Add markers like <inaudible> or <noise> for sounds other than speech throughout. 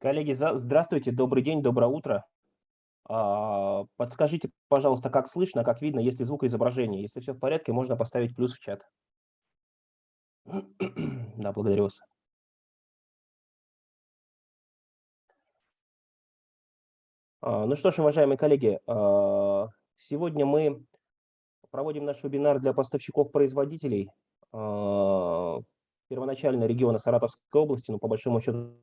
Коллеги, здравствуйте, добрый день, доброе утро. А, подскажите, пожалуйста, как слышно, как видно, есть ли звук и изображение. Если все в порядке, можно поставить плюс в чат. <clears throat> Да, благодарю вас. А, ну что ж, уважаемые коллеги, а, сегодня мы проводим наш вебинар для поставщиков-производителей первоначально региона Саратовской области, но по большому счету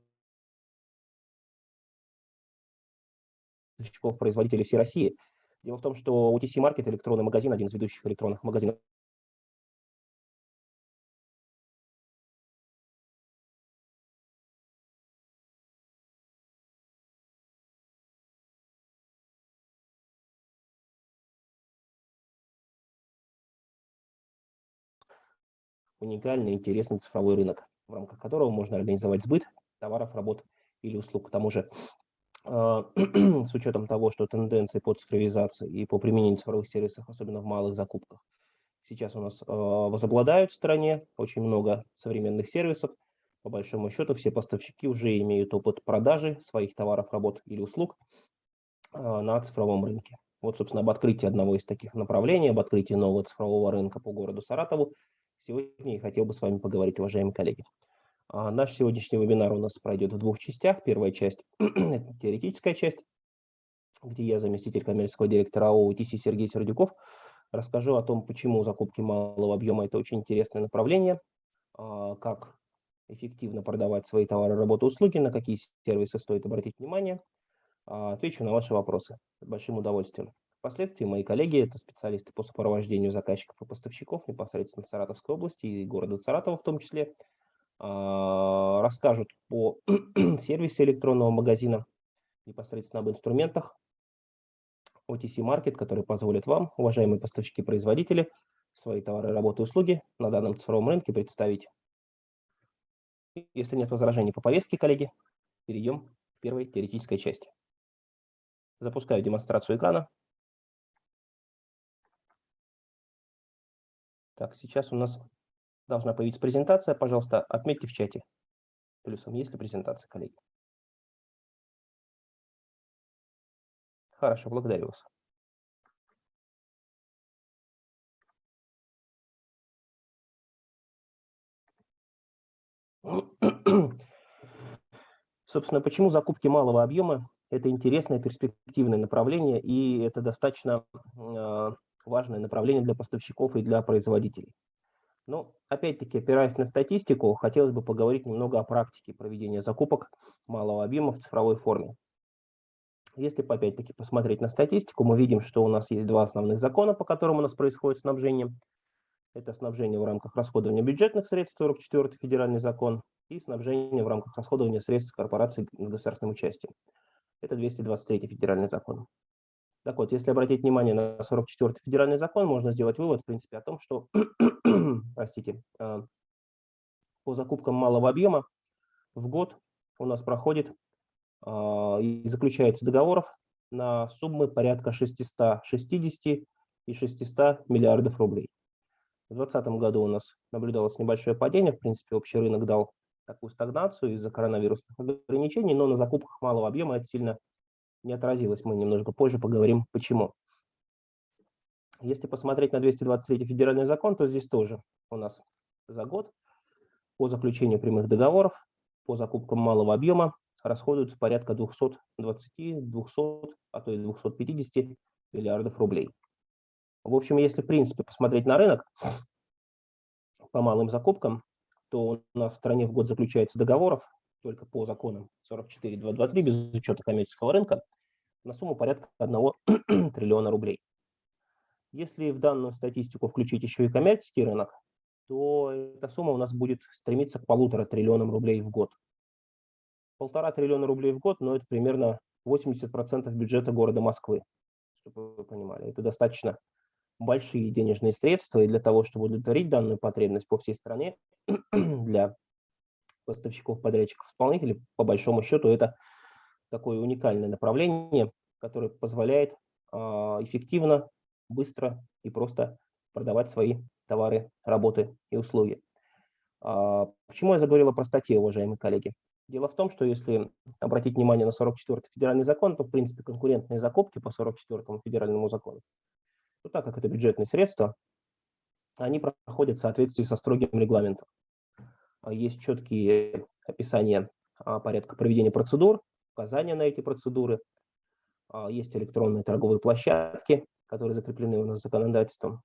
поставщиков, производителей всей России. Дело в том, что OTC Market, электронный магазин, один из ведущих электронных магазинов уникальный, интересный цифровой рынок, в рамках которого можно организовать сбыт товаров, работ или услуг. К тому же <clears throat> с учетом того, что тенденции по цифровизации и по применению цифровых сервисов, особенно в малых закупках, сейчас у нас а, возобладают в стране, очень много современных сервисов. По большому счету все поставщики уже имеют опыт продажи своих товаров, работ или услуг а, на цифровом рынке. Вот, собственно, об открытии одного из таких направлений, об открытии нового цифрового рынка по городу Саратову сегодня я хотел бы с вами поговорить, уважаемые коллеги. А наш сегодняшний вебинар у нас пройдет в двух частях. Первая часть <clears throat> – это теоретическая часть, где я, заместитель коммерческого директора ООО Сергей Сердюков, расскажу о том, почему закупки малого объема – это очень интересное направление, а, как эффективно продавать свои товары, работы, услуги, на какие сервисы стоит обратить внимание. А, отвечу на ваши вопросы с большим удовольствием. Впоследствии мои коллеги, это специалисты по сопровождению заказчиков и поставщиков непосредственно Саратовской области и города Саратова в том числе, расскажут по <clears throat> сервисе электронного магазина, непосредственно об инструментах OTC Market, которые позволят вам, уважаемые поставщики-производители, свои товары, работы и услуги на данном цифровом рынке представить. Если нет возражений по повестке, коллеги, перейдем к первой теоретической части. Запускаю демонстрацию экрана. Так, сейчас у нас должна появиться презентация. Пожалуйста, отметьте в чате плюсом, есть ли презентация, коллеги. Хорошо, благодарю вас. <clears throat> Собственно, почему закупки малого объема – это интересное перспективное направление, и это достаточно а, важное направление для поставщиков и для производителей. Но, опять-таки, опираясь на статистику, хотелось бы поговорить немного о практике проведения закупок малого объема в цифровой форме. Если, опять-таки, посмотреть на статистику, мы видим, что у нас есть два основных закона, по которым у нас происходит снабжение. Это снабжение в рамках расходования бюджетных средств, 44 федеральный закон, и снабжение в рамках расходования средств корпораций с государственным участием. Это 223 федеральный закон. Так вот, если обратить внимание на 44-й федеральный закон, можно сделать вывод, в принципе, о том, что, <clears throat> простите, а, по закупкам малого объема в год у нас проходит а, и заключается договоров на суммы порядка 660 и 600 миллиардов рублей. В 2020 году у нас наблюдалось небольшое падение, в принципе, общий рынок дал такую стагнацию из-за коронавирусных ограничений, но на закупках малого объема это сильно не отразилось. Мы немножко позже поговорим, почему. Если посмотреть на 223 федеральный закон, то здесь тоже у нас за год по заключению прямых договоров, по закупкам малого объема расходуется порядка 220, 200, а то и 250 миллиардов рублей. В общем, если в принципе посмотреть на рынок по малым закупкам, то у нас в стране в год заключается договоров только по законам 44.223 без учета коммерческого рынка на сумму порядка 1 <clears throat> триллиона рублей. Если в данную статистику включить еще и коммерческий рынок, то эта сумма у нас будет стремиться к полутора триллионам рублей в год. Полтора триллиона рублей в год, но это примерно 80% бюджета города Москвы, чтобы вы понимали. Это достаточно большие денежные средства, и для того, чтобы удовлетворить данную потребность по всей стране, <clears throat> для поставщиков, подрядчиков, исполнителей, по большому счету, это такое уникальное направление, которое позволяет а, эффективно, быстро и просто продавать свои товары, работы и услуги. А, почему я заговорил о простоте, уважаемые коллеги? Дело в том, что если обратить внимание на 44-й федеральный закон, то, в принципе, конкурентные закупки по 44-му федеральному закону, то так как это бюджетные средства, они проходят в соответствии со строгим регламентом. А есть четкие описания порядка проведения процедур, указания на эти процедуры, а, есть электронные торговые площадки, которые закреплены у нас законодательством.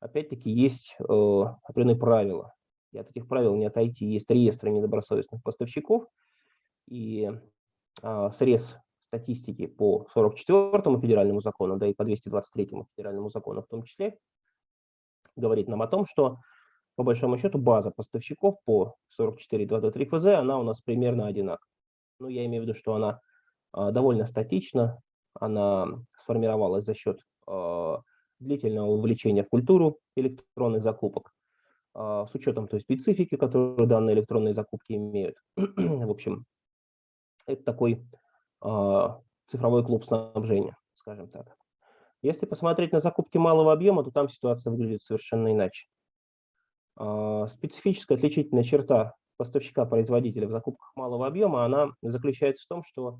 Опять-таки есть э, определенные правила, и от этих правил не отойти. Есть реестры недобросовестных поставщиков, и а, срез статистики по 44 федеральному закону, да и по 223 федеральному закону в том числе, говорит нам о том, что по большому счету база поставщиков по 44.2.3 ФЗ, она у нас примерно одинакова. Ну, я имею в виду, что она а, довольно статична, она сформировалась за счет а, длительного увлечения в культуру электронных закупок. А, с учетом той специфики, которую данные электронные закупки имеют. <clears throat> В общем, это такой цифровой клуб снабжения, скажем так. Если посмотреть на закупки малого объема, то там ситуация выглядит совершенно иначе. Специфическая отличительная черта поставщика-производителя в закупках малого объема, она заключается в том, что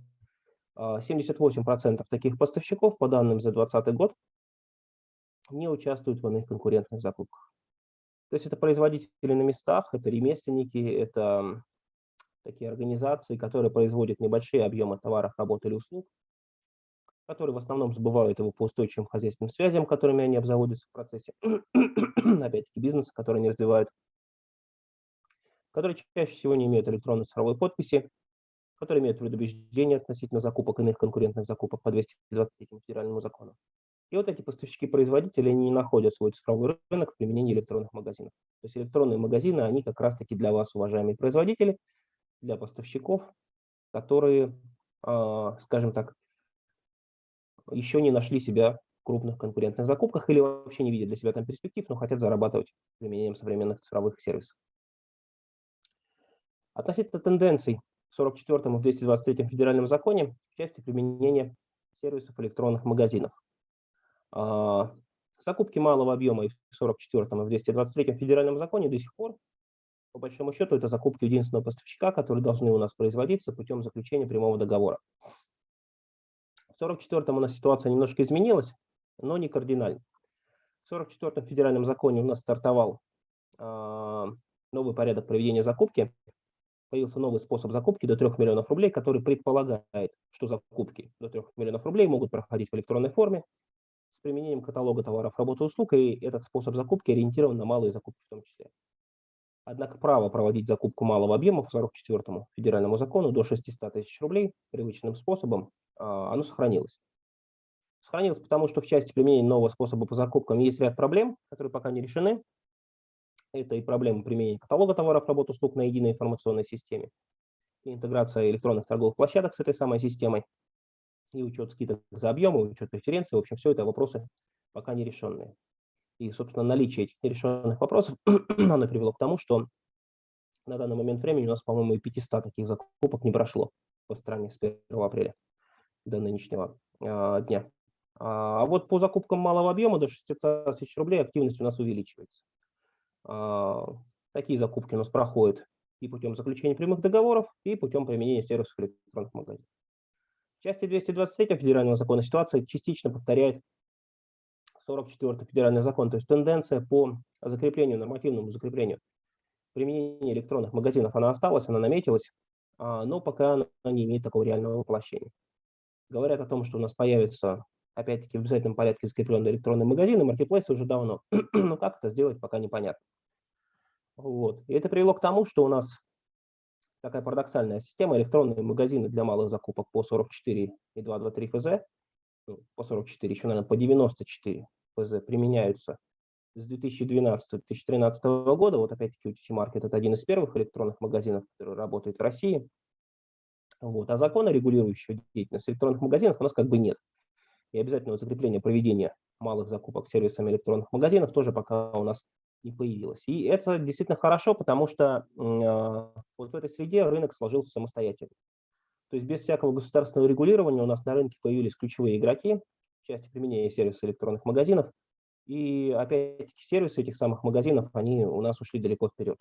78% таких поставщиков, по данным за 2020 год, не участвуют в иных конкурентных закупках. То есть это производители на местах, это ремесленники, это такие организации, которые производят небольшие объемы товаров, работ или услуг, которые в основном сбывают его по устойчивым хозяйственным связям, которыми они обзаводятся в процессе, <clears throat> опять-таки, бизнеса, который они развивают, которые чаще всего не имеют электронной цифровой подписи, которые имеют предубеждение относительно закупок иных конкурентных закупок по 223 федеральному закону. И вот эти поставщики-производители не находят свой цифровой рынок в применении электронных магазинов. То есть электронные магазины, они как раз-таки для вас, уважаемые производители, для поставщиков, которые, а, скажем так, еще не нашли себя в крупных конкурентных закупках или вообще не видят для себя там перспектив, но хотят зарабатывать применением современных цифровых сервисов. Относительно тенденций в 44 и в 223 федеральном законе в части применения сервисов электронных магазинов. А, закупки малого объема в 44 и в 223 федеральном законе до сих пор, по большому счету, это закупки единственного поставщика, которые должны у нас производиться путем заключения прямого договора. В 44 у нас ситуация немножко изменилась, но не кардинально. В 44 федеральном законе у нас стартовал э, новый порядок проведения закупки. Появился новый способ закупки до 3 миллионов рублей, который предполагает, что закупки до 3 миллионов рублей могут проходить в электронной форме применением каталога товаров, работ и услуг, и этот способ закупки ориентирован на малые закупки в том числе. Однако право проводить закупку малого объема по 44 федеральному закону до 600 тысяч рублей привычным способом, а, оно сохранилось. Сохранилось потому, что в части применения нового способа по закупкам есть ряд проблем, которые пока не решены. Это и проблемы применения каталога товаров, работ, услуг на единой информационной системе, и интеграция электронных торговых площадок с этой самой системой, и учет скидок за объемы, учет преференций. В общем, все это вопросы пока не решенные. И, собственно, наличие этих нерешенных вопросов, <clears throat> оно привело к тому, что на данный момент времени у нас, по-моему, и 500 таких закупок не прошло по стране с 1 апреля до нынешнего э, дня. А вот по закупкам малого объема до 600 тысяч рублей активность у нас увеличивается. А, такие закупки у нас проходят и путем заключения прямых договоров, и путем применения сервисов электронных магазинов части 223 федерального закона ситуация частично повторяет 44 федеральный закон, то есть тенденция по закреплению, нормативному закреплению применения электронных магазинов, она осталась, она наметилась, а, но пока она не имеет такого реального воплощения. Говорят о том, что у нас появится, опять-таки, в обязательном порядке закрепленные электронные магазины, маркетплейсы уже давно, <clears throat> но как это сделать, пока непонятно. Вот. И это привело к тому, что у нас такая парадоксальная система, электронные магазины для малых закупок по 44 и 223 ФЗ, ну, по 44, еще, наверное, по 94 ФЗ применяются с 2012-2013 года. Вот опять-таки UTC Market – это один из первых электронных магазинов, который работает в России. Вот. А закона, регулирующего деятельность электронных магазинов, у нас как бы нет. И обязательного закрепления проведения малых закупок сервисами электронных магазинов тоже пока у нас не появилась. И это действительно хорошо, потому что э, вот в этой среде рынок сложился самостоятельно. То есть без всякого государственного регулирования у нас на рынке появились ключевые игроки в части применения сервисов электронных магазинов. И опять-таки сервисы этих самых магазинов, они у нас ушли далеко вперед.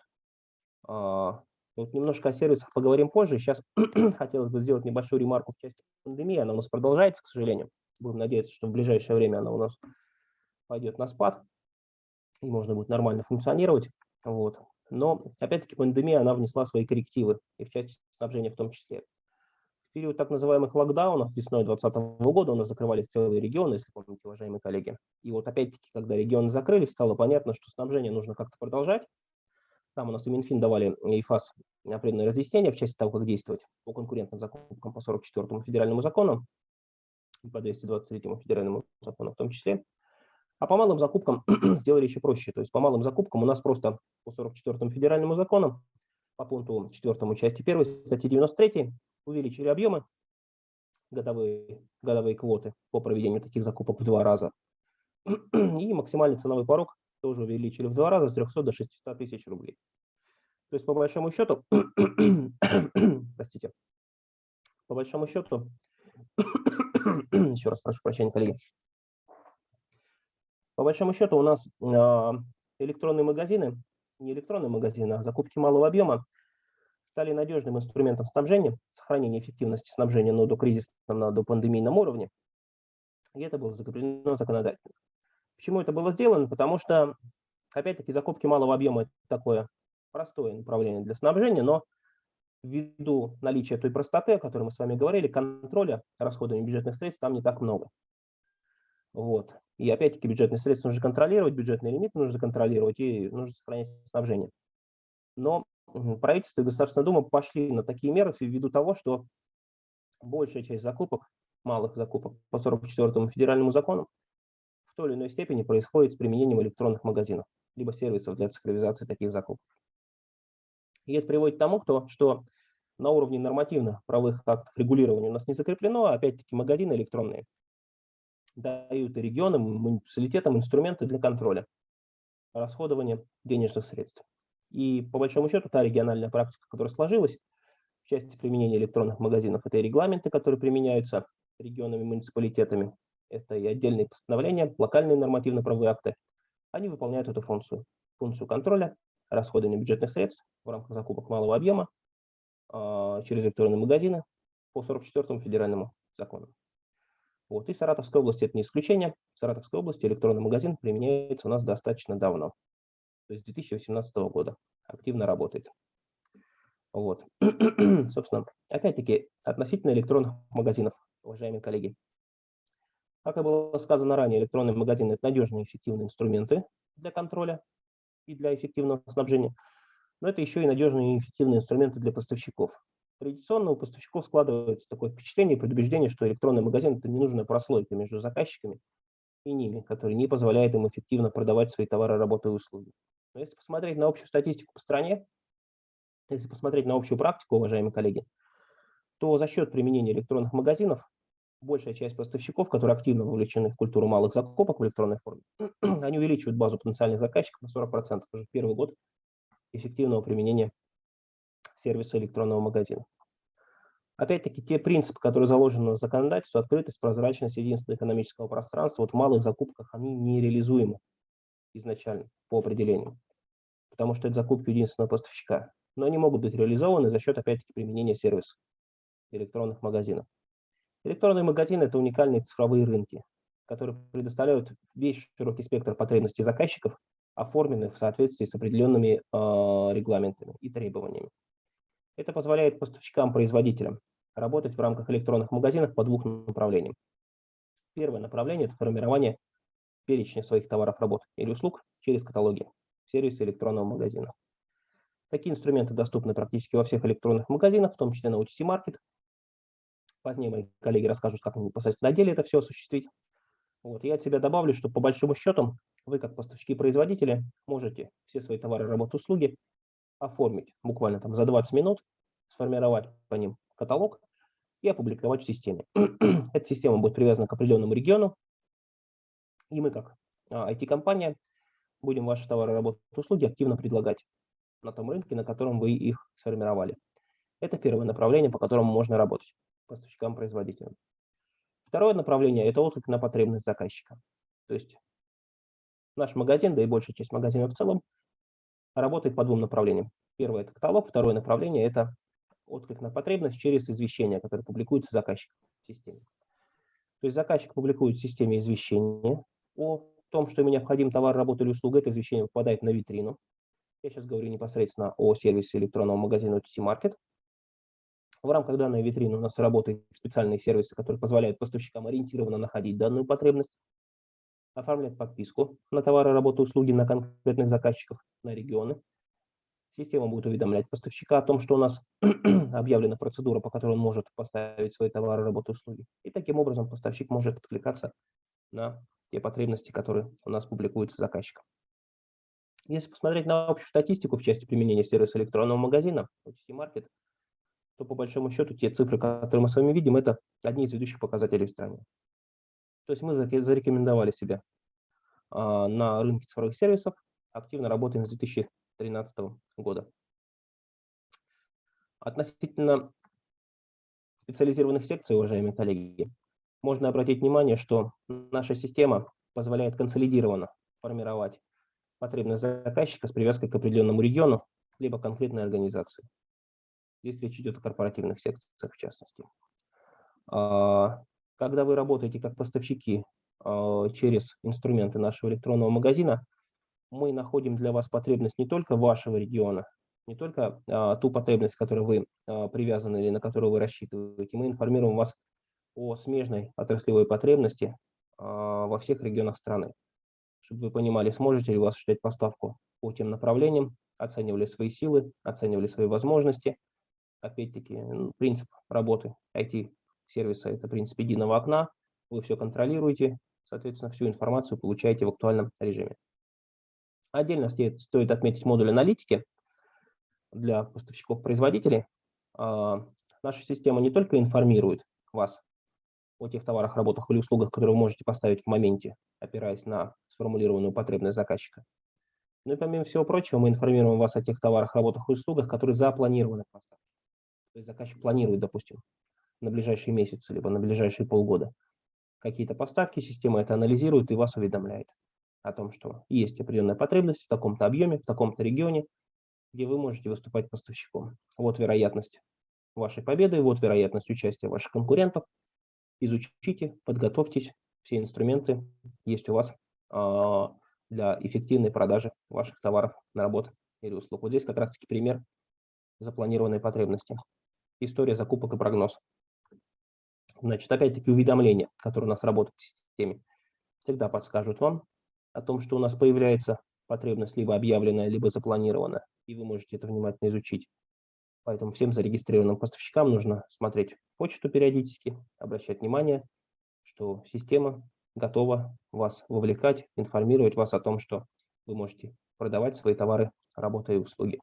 А, Вот немножко о сервисах поговорим позже. Сейчас <clears throat> хотелось бы сделать небольшую ремарку в части пандемии. Она у нас продолжается, к сожалению. Будем надеяться, что в ближайшее время она у нас пойдет на спад, и можно будет нормально функционировать. Вот. Но, опять-таки, пандемия, она внесла свои коррективы, и в части снабжения в том числе. В период так называемых локдаунов весной 2020 года у нас закрывались целые регионы, если помните, уважаемые коллеги. И вот опять-таки, когда регионы закрылись, стало понятно, что снабжение нужно как-то продолжать, там у нас и Минфин давали и ФАС определенные разъяснения в части того, как действовать по конкурентным закупкам по 44 федеральному закону и по 223 федеральному закону в том числе. А по малым закупкам <clears throat> сделали еще проще. То есть по малым закупкам у нас просто по 44 федеральному закону, по пункту 4 части 1 статьи 93 увеличили объемы, годовые, годовые квоты по проведению таких закупок в два раза. <clears throat> И максимальный ценовой порог тоже увеличили в два раза с 300 до 600 тысяч рублей. То есть по большому счету, <clears throat> простите, по большому счету, <coughs> еще раз прошу прощения, коллеги, по большому счету у нас а, электронные магазины, не электронные магазины, а закупки малого объема стали надежным инструментом снабжения, сохранения эффективности снабжения на докризисном, на допандемийном уровне. И это было закреплено законодательно. Почему это было сделано? Потому что, опять-таки, закупки малого объема – это такое простое направление для снабжения, но ввиду наличия той простоты, о которой мы с вами говорили, контроля расходования бюджетных средств там не так много. Вот. И опять-таки бюджетные средства нужно контролировать, бюджетные лимиты нужно контролировать и нужно сохранять снабжение. Но правительство и Государственная Дума пошли на такие меры ввиду того, что большая часть закупок, малых закупок по 44 федеральному закону в той или иной степени происходит с применением электронных магазинов, либо сервисов для цифровизации таких закупок. И это приводит к тому, кто, что на уровне нормативных правовых актов регулирования у нас не закреплено, а опять-таки магазины электронные дают регионам, муниципалитетам инструменты для контроля расходования денежных средств. И по большому счету та региональная практика, которая сложилась в части применения электронных магазинов, это и регламенты, которые применяются регионами, муниципалитетами, это и отдельные постановления, локальные нормативно-правовые акты, они выполняют эту функцию, функцию контроля расходования бюджетных средств в рамках закупок малого объема а, через электронные магазины по 44 федеральному закону. Вот. И Саратовская область это не исключение. В Саратовской области электронный магазин применяется у нас достаточно давно. То есть с 2018 года активно работает. Вот. <clears throat> Собственно, опять-таки, относительно электронных магазинов, уважаемые коллеги. Как и было сказано ранее, электронные магазины – это надежные и эффективные инструменты для контроля и для эффективного снабжения, но это еще и надежные и эффективные инструменты для поставщиков. Традиционно у поставщиков складывается такое впечатление и предубеждение, что электронный магазин – это ненужная прослойка между заказчиками и ними, который не позволяет им эффективно продавать свои товары, работы и услуги. Но если посмотреть на общую статистику по стране, если посмотреть на общую практику, уважаемые коллеги, то за счет применения электронных магазинов большая часть поставщиков, которые активно вовлечены в культуру малых закупок в электронной форме, <clears throat> они увеличивают базу потенциальных заказчиков на 40% уже в первый год эффективного применения сервиса электронного магазина. Опять-таки, те принципы, которые заложены в законодательстве, открытость, прозрачность, единство экономического пространства, вот в малых закупках они нереализуемы изначально по определению, потому что это закупки единственного поставщика. Но они могут быть реализованы за счет, опять-таки, применения сервисов электронных магазинов. Электронные магазины – это уникальные цифровые рынки, которые предоставляют весь широкий спектр потребностей заказчиков, оформленных в соответствии с определенными э, регламентами и требованиями. Это позволяет поставщикам-производителям работать в рамках электронных магазинов по двух направлениям. Первое направление – это формирование перечня своих товаров, работ или услуг через каталоги, сервисы электронного магазина. Такие инструменты доступны практически во всех электронных магазинах, в том числе на OTC Market. Позднее мои коллеги расскажут, как непосредственно на деле это все осуществить. Вот. Я от себя добавлю, что по большому счету вы, как поставщики-производители, можете все свои товары, работы, услуги оформить буквально там за 20 минут, сформировать по ним каталог и опубликовать в системе. <clears throat> Эта система будет привязана к определенному региону, и мы как IT-компания а, будем ваши товары, работы, услуги активно предлагать на том рынке, на котором вы их сформировали. Это первое направление, по которому можно работать поставщикам-производителям. Второе направление – это отклик на потребность заказчика. То есть наш магазин, да и большая часть магазинов в целом, работает по двум направлениям. Первое – это каталог, второе направление – это отклик на потребность через извещение, которое публикуется заказчиком в системе. То есть заказчик публикует в системе извещение о том, что ему необходим товар, работа или услуга. Это извещение попадает на витрину. Я сейчас говорю непосредственно о сервисе электронного магазина OTC Market. В рамках данной витрины у нас работают специальные сервисы, которые позволяют поставщикам ориентированно находить данную потребность, оформлять подписку на товары, работу, услуги на конкретных заказчиков, на регионы. Система будет уведомлять поставщика о том, что у нас <clears throat> объявлена процедура, по которой он может поставить свои товары, работу, услуги. И таким образом поставщик может откликаться на те потребности, которые у нас публикуются заказчиком. Если посмотреть на общую статистику в части применения сервиса электронного магазина, OTC Market, то по большому счету те цифры, которые мы с вами видим, это одни из ведущих показателей в стране. То есть мы зарекомендовали себя а, на рынке цифровых сервисов, активно работаем с 2013 года. Относительно специализированных секций, уважаемые коллеги, можно обратить внимание, что наша система позволяет консолидированно формировать потребность заказчика с привязкой к определенному региону, либо конкретной организации. Здесь речь идет о корпоративных секциях в частности. А, когда вы работаете как поставщики а, через инструменты нашего электронного магазина, мы находим для вас потребность не только вашего региона, не только а, ту потребность, к которой вы привязаны или на которую вы рассчитываете, мы информируем вас о смежной отраслевой потребности во всех регионах страны, чтобы вы понимали, сможете ли вы осуществлять поставку по тем направлениям, оценивали свои силы, оценивали свои возможности, опять-таки, принцип работы IT-сервиса – это принцип единого окна. Вы все контролируете, соответственно, всю информацию получаете в актуальном режиме. Отдельно стоит отметить модуль аналитики для поставщиков-производителей. А, наша система не только информирует вас о тех товарах, работах или услугах, которые вы можете поставить в моменте, опираясь на сформулированную потребность заказчика, но и помимо всего прочего мы информируем вас о тех товарах, работах и услугах, которые запланированы в. То есть заказчик планирует, допустим, на ближайшие месяцы, либо на ближайшие полгода какие-то поставки, система это анализирует и вас уведомляет о том, что есть определенная потребность в таком-то объеме, в таком-то регионе, где вы можете выступать поставщиком. Вот вероятность вашей победы, вот вероятность участия ваших конкурентов. Изучите, подготовьтесь, все инструменты есть у вас а, для эффективной продажи ваших товаров, работ или услуг. Вот здесь как раз-таки пример запланированной потребности история закупок и прогноз. Значит, опять-таки уведомления, которые у нас работают в системе, всегда подскажут вам о том, что у нас появляется потребность либо объявленная, либо запланированная, и вы можете это внимательно изучить. Поэтому всем зарегистрированным поставщикам нужно смотреть почту периодически, обращать внимание, что система готова вас вовлекать, информировать вас о том, что вы можете продавать свои товары, работы и услуги.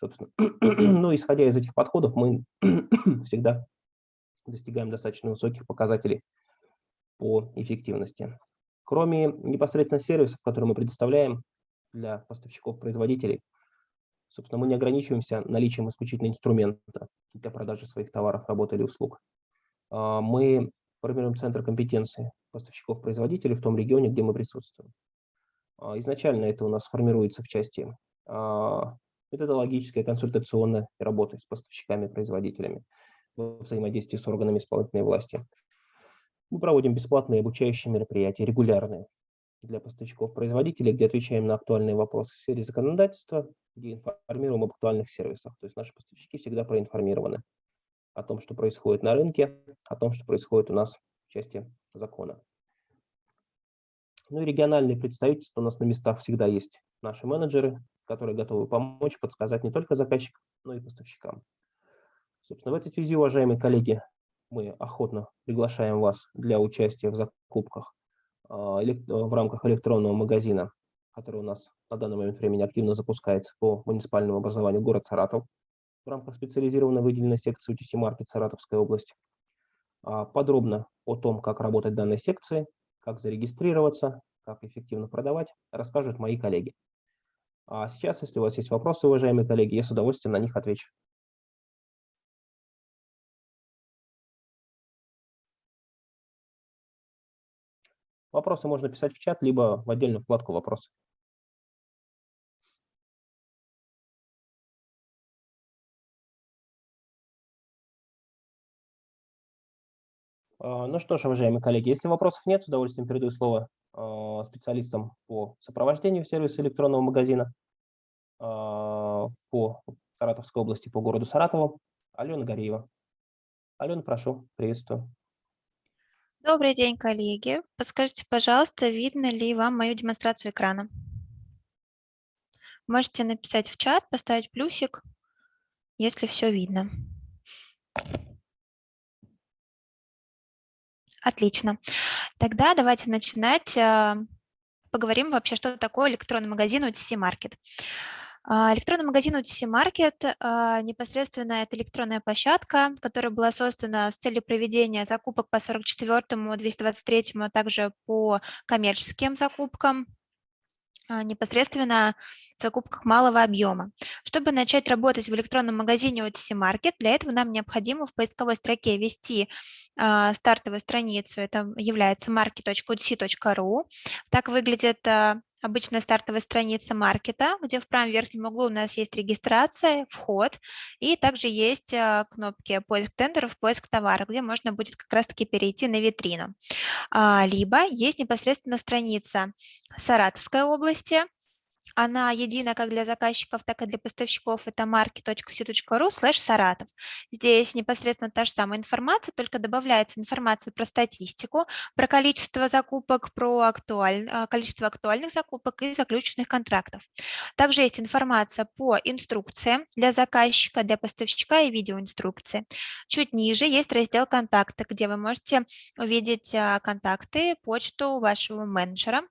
Собственно, <clears throat> ну, исходя из этих подходов, мы <clears throat> всегда достигаем достаточно высоких показателей по эффективности. Кроме непосредственно сервисов, которые мы предоставляем для поставщиков-производителей, собственно, мы не ограничиваемся наличием исключительно инструмента для продажи своих товаров, работ или услуг. А, мы формируем центр компетенции поставщиков-производителей в том регионе, где мы присутствуем. А, изначально это у нас формируется в части а, методологическая, консультационная работа с поставщиками, производителями, взаимодействие с органами исполнительной власти. Мы проводим бесплатные обучающие мероприятия, регулярные, для поставщиков-производителей, где отвечаем на актуальные вопросы в сфере законодательства, где информируем об актуальных сервисах. То есть наши поставщики всегда проинформированы о том, что происходит на рынке, о том, что происходит у нас в части закона. Ну и региональные представительства у нас на местах всегда есть наши менеджеры, которые готовы помочь, подсказать не только заказчикам, но и поставщикам. Собственно, в этой связи, уважаемые коллеги, мы охотно приглашаем вас для участия в закупках а, в рамках электронного магазина, который у нас на данный момент времени активно запускается по муниципальному образованию город Саратов в рамках специализированной выделенной секции UTC Market Саратовской области. А, подробно о том, как работать в данной секции, как зарегистрироваться, как эффективно продавать, расскажут мои коллеги. А сейчас, если у вас есть вопросы, уважаемые коллеги, я с удовольствием на них отвечу. Вопросы можно писать в чат, либо в отдельную вкладку «Вопросы». Ну что ж, уважаемые коллеги, если вопросов нет, с удовольствием передаю слово а, специалистам по сопровождению сервиса электронного магазина а, по Саратовской области, по городу Саратову. Алена Гореева. Алена, прошу, приветствую. Добрый день, коллеги. Подскажите, пожалуйста, видно ли вам мою демонстрацию экрана? Можете написать в чат, поставить плюсик, если все видно. Отлично. Тогда давайте начинать. А, поговорим вообще, что такое электронный магазин OTC Market. А, электронный магазин OTC Market а, непосредственно это электронная площадка, которая была создана с целью проведения закупок по 44, 223, а также по коммерческим закупкам непосредственно в закупках малого объема. Чтобы начать работать в электронном магазине OTC Market, для этого нам необходимо в поисковой строке ввести э, стартовую страницу, это является market.otc.ru. Так выглядит э, обычная стартовая страница маркета, где в правом верхнем углу у нас есть регистрация, вход, и также есть а, кнопки поиск тендеров, поиск товара, где можно будет как раз-таки перейти на витрину. А, либо есть непосредственно страница Саратовской области, она едина как для заказчиков, так и для поставщиков. Это market.cu.ru slash Саратов. Здесь непосредственно та же самая информация, только добавляется информация про статистику, про количество закупок, про актуаль... А, количество актуальных закупок и заключенных контрактов. Также есть информация по инструкциям для заказчика, для поставщика и видеоинструкции. Чуть ниже есть раздел «Контакты», где вы можете увидеть а, контакты, почту вашего менеджера,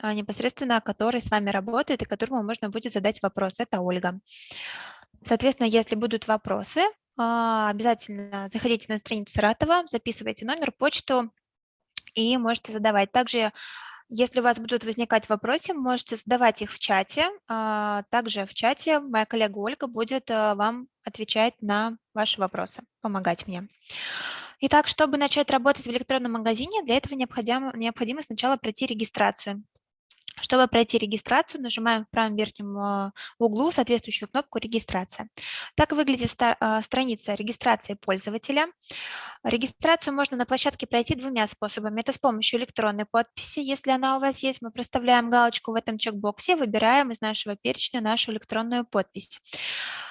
а, непосредственно который с вами работает и которому можно будет задать вопрос. Это Ольга. Соответственно, если будут вопросы, а, обязательно заходите на страницу Саратова, записывайте номер, почту и можете задавать. Также, если у вас будут возникать вопросы, можете задавать их в чате. А, также в чате моя коллега Ольга будет а, вам отвечать на ваши вопросы, помогать мне. Итак, чтобы начать работать в электронном магазине, для этого необходимо, необходимо сначала пройти регистрацию. Чтобы пройти регистрацию, нажимаем в правом верхнем а, углу соответствующую кнопку «Регистрация». Так выглядит а, страница регистрации пользователя. Регистрацию можно на площадке пройти двумя способами. Это с помощью электронной подписи. Если она у вас есть, мы проставляем галочку в этом чекбоксе, выбираем из нашего перечня нашу электронную подпись.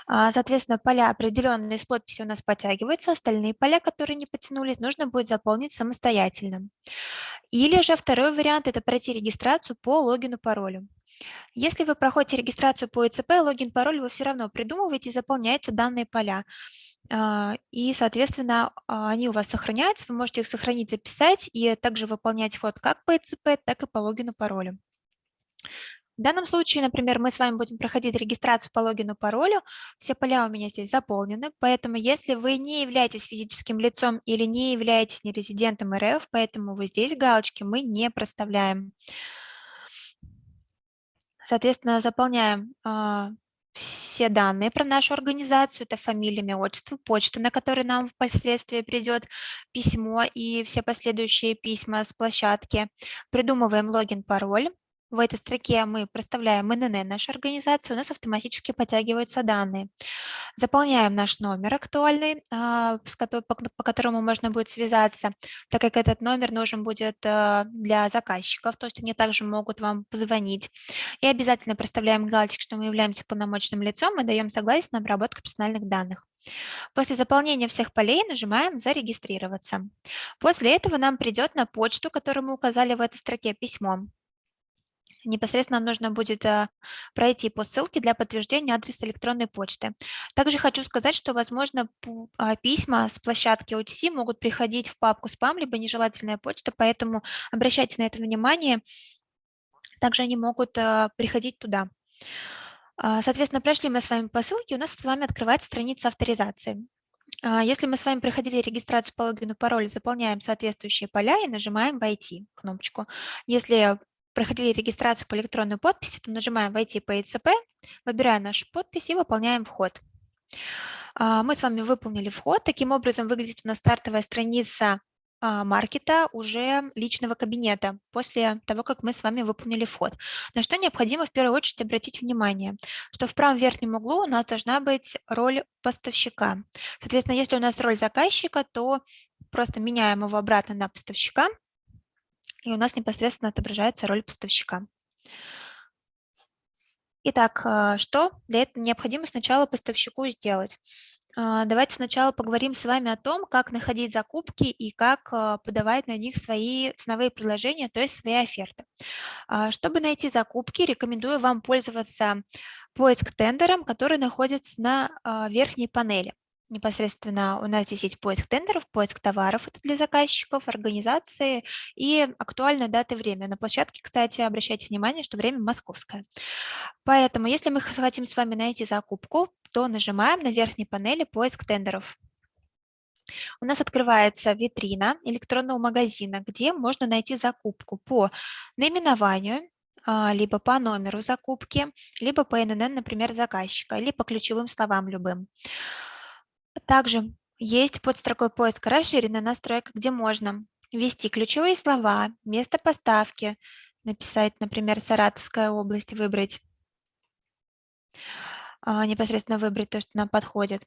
А, соответственно, поля, определенные с подписью у нас подтягиваются, остальные поля, которые не потянулись, нужно будет заполнить самостоятельно. Или же второй вариант – это пройти регистрацию по логину, паролю. Если вы проходите регистрацию по ИЦП, логин, пароль вы все равно придумываете и заполняете данные поля. А, и, соответственно, а, они у вас сохраняются, вы можете их сохранить, записать и также выполнять вход как по ИЦП, так и по логину, паролю. В данном случае, например, мы с вами будем проходить регистрацию по логину, паролю. Все поля у меня здесь заполнены, поэтому если вы не являетесь физическим лицом или не являетесь нерезидентом РФ, поэтому вы здесь галочки мы не проставляем. Соответственно, заполняем э, все данные про нашу организацию, это фамилия, имя, отчество, почта, на которой нам впоследствии придет письмо и все последующие письма с площадки. Придумываем логин, пароль. В этой строке мы проставляем ННН нашей организации, у нас автоматически подтягиваются данные. Заполняем наш номер актуальный, а, по которому можно будет связаться, так как этот номер нужен будет а, для заказчиков, то есть они также могут вам позвонить. И обязательно проставляем галочку, что мы являемся полномочным лицом и даем согласие на обработку персональных данных. После заполнения всех полей нажимаем «Зарегистрироваться». После этого нам придет на почту, которую мы указали в этой строке, письмо непосредственно нужно будет э, пройти по ссылке для подтверждения адреса электронной почты. Также хочу сказать, что, возможно, а, письма с площадки OTC могут приходить в папку спам, либо нежелательная почта, поэтому обращайте на это внимание. Также они могут э, приходить туда. А, соответственно, прошли мы с вами по ссылке, у нас с вами открывается страница авторизации. А, если мы с вами проходили регистрацию по логину, паролю, заполняем соответствующие поля и нажимаем «Войти» кнопочку. Если проходили регистрацию по электронной подписи, то нажимаем «Войти по ИЦП», выбираем нашу подпись и выполняем вход. А, мы с вами выполнили вход. Таким образом выглядит у нас стартовая страница а, маркета уже личного кабинета после того, как мы с вами выполнили вход. На что необходимо в первую очередь обратить внимание, что в правом верхнем углу у нас должна быть роль поставщика. Соответственно, если у нас роль заказчика, то просто меняем его обратно на поставщика, и у нас непосредственно отображается роль поставщика. Итак, а, что для этого необходимо сначала поставщику сделать? А, давайте сначала поговорим с вами о том, как находить закупки и как а, подавать на них свои ценовые предложения, то есть свои оферты. Чтобы найти закупки, рекомендую вам пользоваться поиск тендером, который находится на верхней панели непосредственно у нас здесь есть поиск тендеров, поиск товаров, это для заказчиков, организации и актуальная дата и время. На площадке, кстати, обращайте внимание, что время московское. Поэтому, если мы хотим с вами найти закупку, то нажимаем на верхней панели поиск тендеров. У нас открывается витрина электронного магазина, где можно найти закупку по наименованию, а, либо по номеру закупки, либо по ННН, например, заказчика, или по ключевым словам любым. Также есть под строкой поиска расширенная настройка, где можно ввести ключевые слова, место поставки, написать, например, Саратовская область, выбрать, а, непосредственно выбрать то, что нам подходит.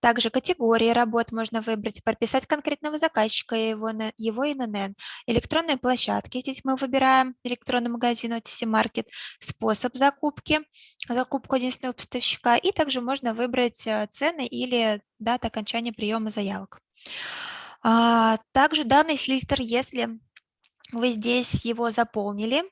Также категории работ можно выбрать, прописать конкретного заказчика и его, его ИНН. Электронные площадки. Здесь мы выбираем электронный магазин OTC Market, способ закупки, закупку единственного поставщика. И также можно выбрать э, цены или дата окончания приема заявок. А, также данный фильтр, если вы здесь его заполнили,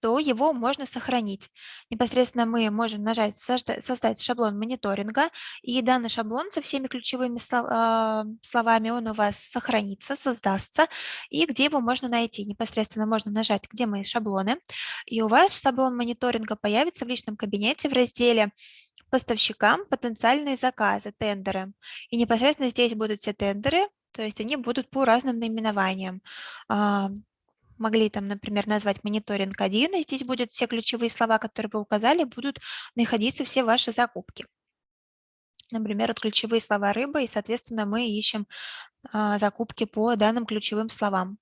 то его можно сохранить. Непосредственно мы можем нажать «Создать шаблон мониторинга», и данный шаблон со всеми ключевыми а, словами, он у вас сохранится, создастся, и где его можно найти. Непосредственно можно нажать «Где мои шаблоны», и у вас шаблон мониторинга появится в личном кабинете в разделе поставщикам потенциальные заказы, тендеры. И непосредственно здесь будут все тендеры, то есть они будут по разным наименованиям. Могли там, например, назвать мониторинг 1, и здесь будут все ключевые слова, которые вы указали, будут находиться все ваши закупки. Например, вот ключевые слова рыба, и, соответственно, мы ищем а, закупки по данным ключевым словам.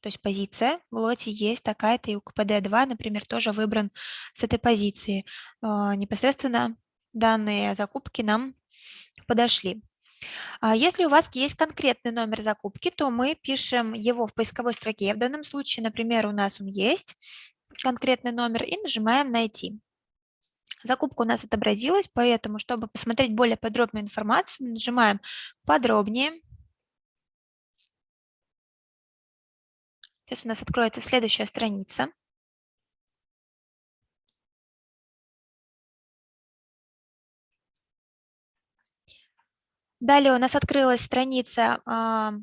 То есть позиция в лоте есть такая-то, и у КПД-2, например, тоже выбран с этой позиции. А, непосредственно данные закупки нам подошли. А если у вас есть конкретный номер закупки, то мы пишем его в поисковой строке. В данном случае, например, у нас он есть, конкретный номер, и нажимаем «Найти». Закупка у нас отобразилась, поэтому, чтобы посмотреть более подробную информацию, мы нажимаем «Подробнее». Сейчас у нас откроется следующая страница. Далее у нас открылась страница а,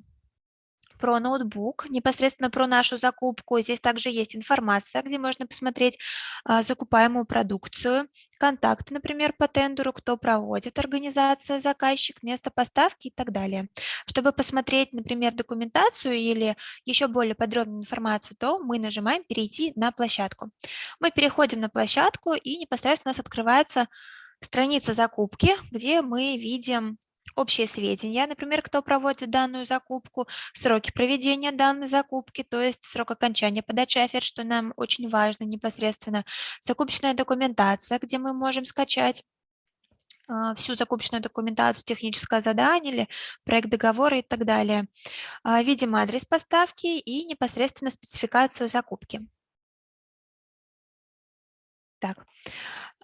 про ноутбук, непосредственно про нашу закупку. Здесь также есть информация, где можно посмотреть а, закупаемую продукцию, контакты, например, по тендеру, кто проводит, организация, заказчик, место поставки и так далее. Чтобы посмотреть, например, документацию или еще более подробную информацию, то мы нажимаем «Перейти на площадку». Мы переходим на площадку и непосредственно у нас открывается страница закупки, где мы видим общие сведения, например, кто проводит данную закупку, сроки проведения данной закупки, то есть срок окончания подачи оферт, что нам очень важно непосредственно, закупочная документация, где мы можем скачать а, всю закупочную документацию, техническое задание или проект договора и так далее. А, видим адрес поставки и непосредственно спецификацию закупки. Так,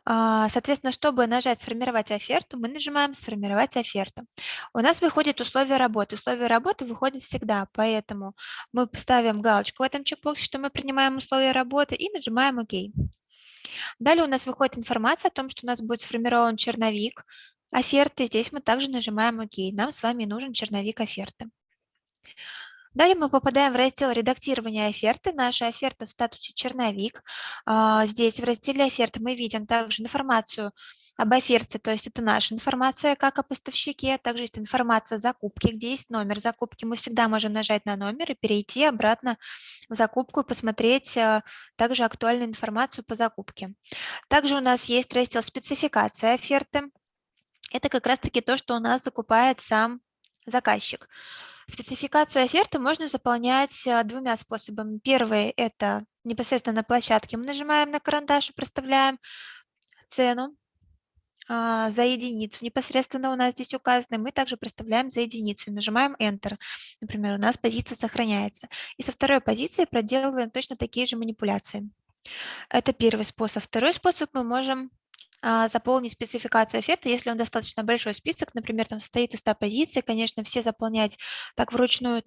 соответственно, чтобы нажать «Сформировать оферту», мы нажимаем «Сформировать оферту». У нас выходит условие работы. Условия работы выходят всегда, поэтому мы поставим галочку в этом чекбоксе, что мы принимаем условия работы, и нажимаем «Ок». Далее у нас выходит информация о том, что у нас будет сформирован черновик оферты. Здесь мы также нажимаем «Ок». Нам с вами нужен черновик оферты. Далее мы попадаем в раздел редактирования оферты. Наша оферта в статусе черновик. А, здесь в разделе оферты мы видим также информацию об оферте, то есть это наша информация как о поставщике, также есть информация о закупке, где есть номер закупки. Мы всегда можем нажать на номер и перейти обратно в закупку и посмотреть а, также актуальную информацию по закупке. Также у нас есть раздел спецификация оферты. Это как раз-таки то, что у нас закупает сам заказчик. Спецификацию оферты можно заполнять э, двумя способами. Первый – это непосредственно на площадке. Мы нажимаем на карандаш и проставляем цену а, за единицу непосредственно у нас здесь указаны, мы также проставляем за единицу и нажимаем Enter. Например, у нас позиция сохраняется. И со второй позиции проделываем точно такие же манипуляции. Это первый способ. Второй способ мы можем заполнить спецификацию оферты, если он достаточно большой список, например, там состоит из 100 позиций, конечно, все заполнять так вручную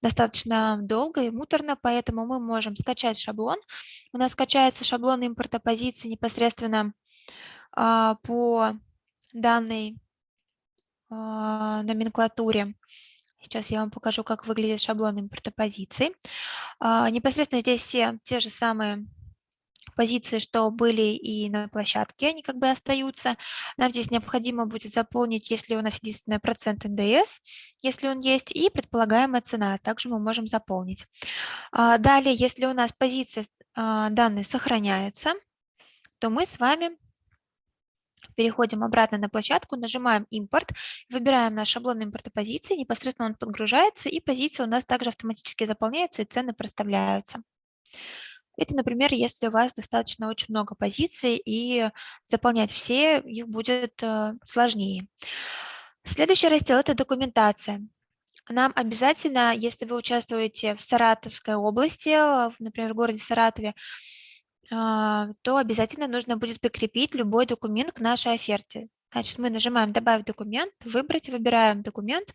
достаточно долго и муторно, поэтому мы можем скачать шаблон. У нас скачается шаблон импорта позиций непосредственно а, по данной а, номенклатуре. Сейчас я вам покажу, как выглядит шаблон импорта позиций. Непосредственно здесь все те же самые позиции, что были и на площадке, они как бы остаются. Нам здесь необходимо будет заполнить, если у нас единственный процент НДС, если он есть, и предполагаемая цена, также мы можем заполнить. А, далее, если у нас позиция а, данные сохраняется, то мы с вами переходим обратно на площадку, нажимаем импорт, выбираем наш шаблон импорта позиции, непосредственно он подгружается, и позиции у нас также автоматически заполняются и цены проставляются. Это, например, если у вас достаточно очень много позиций, и заполнять все их будет э, сложнее. Следующий раздел – это документация. Нам обязательно, если вы участвуете в Саратовской области, например, в городе Саратове, а, то обязательно нужно будет прикрепить любой документ к нашей оферте. Значит, мы нажимаем «Добавить документ», «Выбрать», выбираем документ,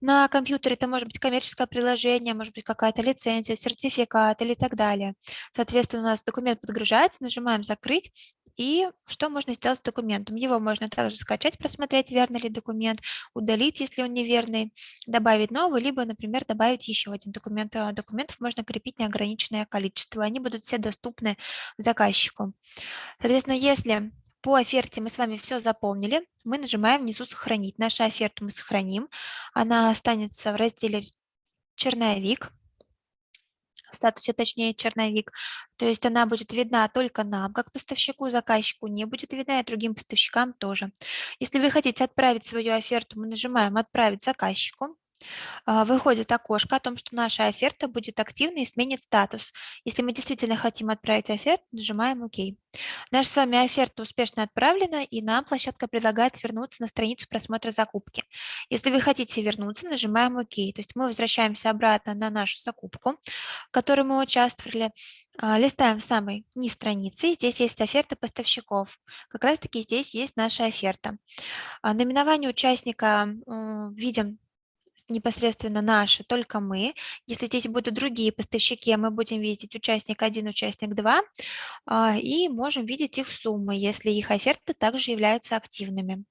на компьютере это может быть коммерческое приложение, может быть какая-то лицензия, сертификат или так далее. Соответственно, у нас документ подгружается, нажимаем «Закрыть», и что можно сделать с документом? Его можно также скачать, просмотреть, верный ли документ, удалить, если он неверный, добавить новый, либо, например, добавить еще один документ. А документов можно крепить неограниченное количество. Они будут все доступны заказчику. Соответственно, если по оферте мы с вами все заполнили. Мы нажимаем внизу «Сохранить». Нашу оферту мы сохраним. Она останется в разделе «Черновик» в статусе, точнее, черновик. То есть она будет видна только нам, как поставщику, заказчику, не будет видна и другим поставщикам тоже. Если вы хотите отправить свою оферту, мы нажимаем «Отправить заказчику». А, выходит окошко о том, что наша оферта будет активна и сменит статус. Если мы действительно хотим отправить оферту, нажимаем ОК. Наша с вами оферта успешно отправлена, и нам площадка предлагает вернуться на страницу просмотра закупки. Если вы хотите вернуться, нажимаем ОК. То есть мы возвращаемся обратно на нашу закупку, в которой мы участвовали, а, листаем в самой низ страницы, здесь есть оферта поставщиков. Как раз таки здесь есть наша оферта. А, наименование участника видим непосредственно наши, только мы. Если здесь будут другие поставщики, мы будем видеть участник 1, участник 2, а, и можем видеть их суммы, если их оферты также являются активными.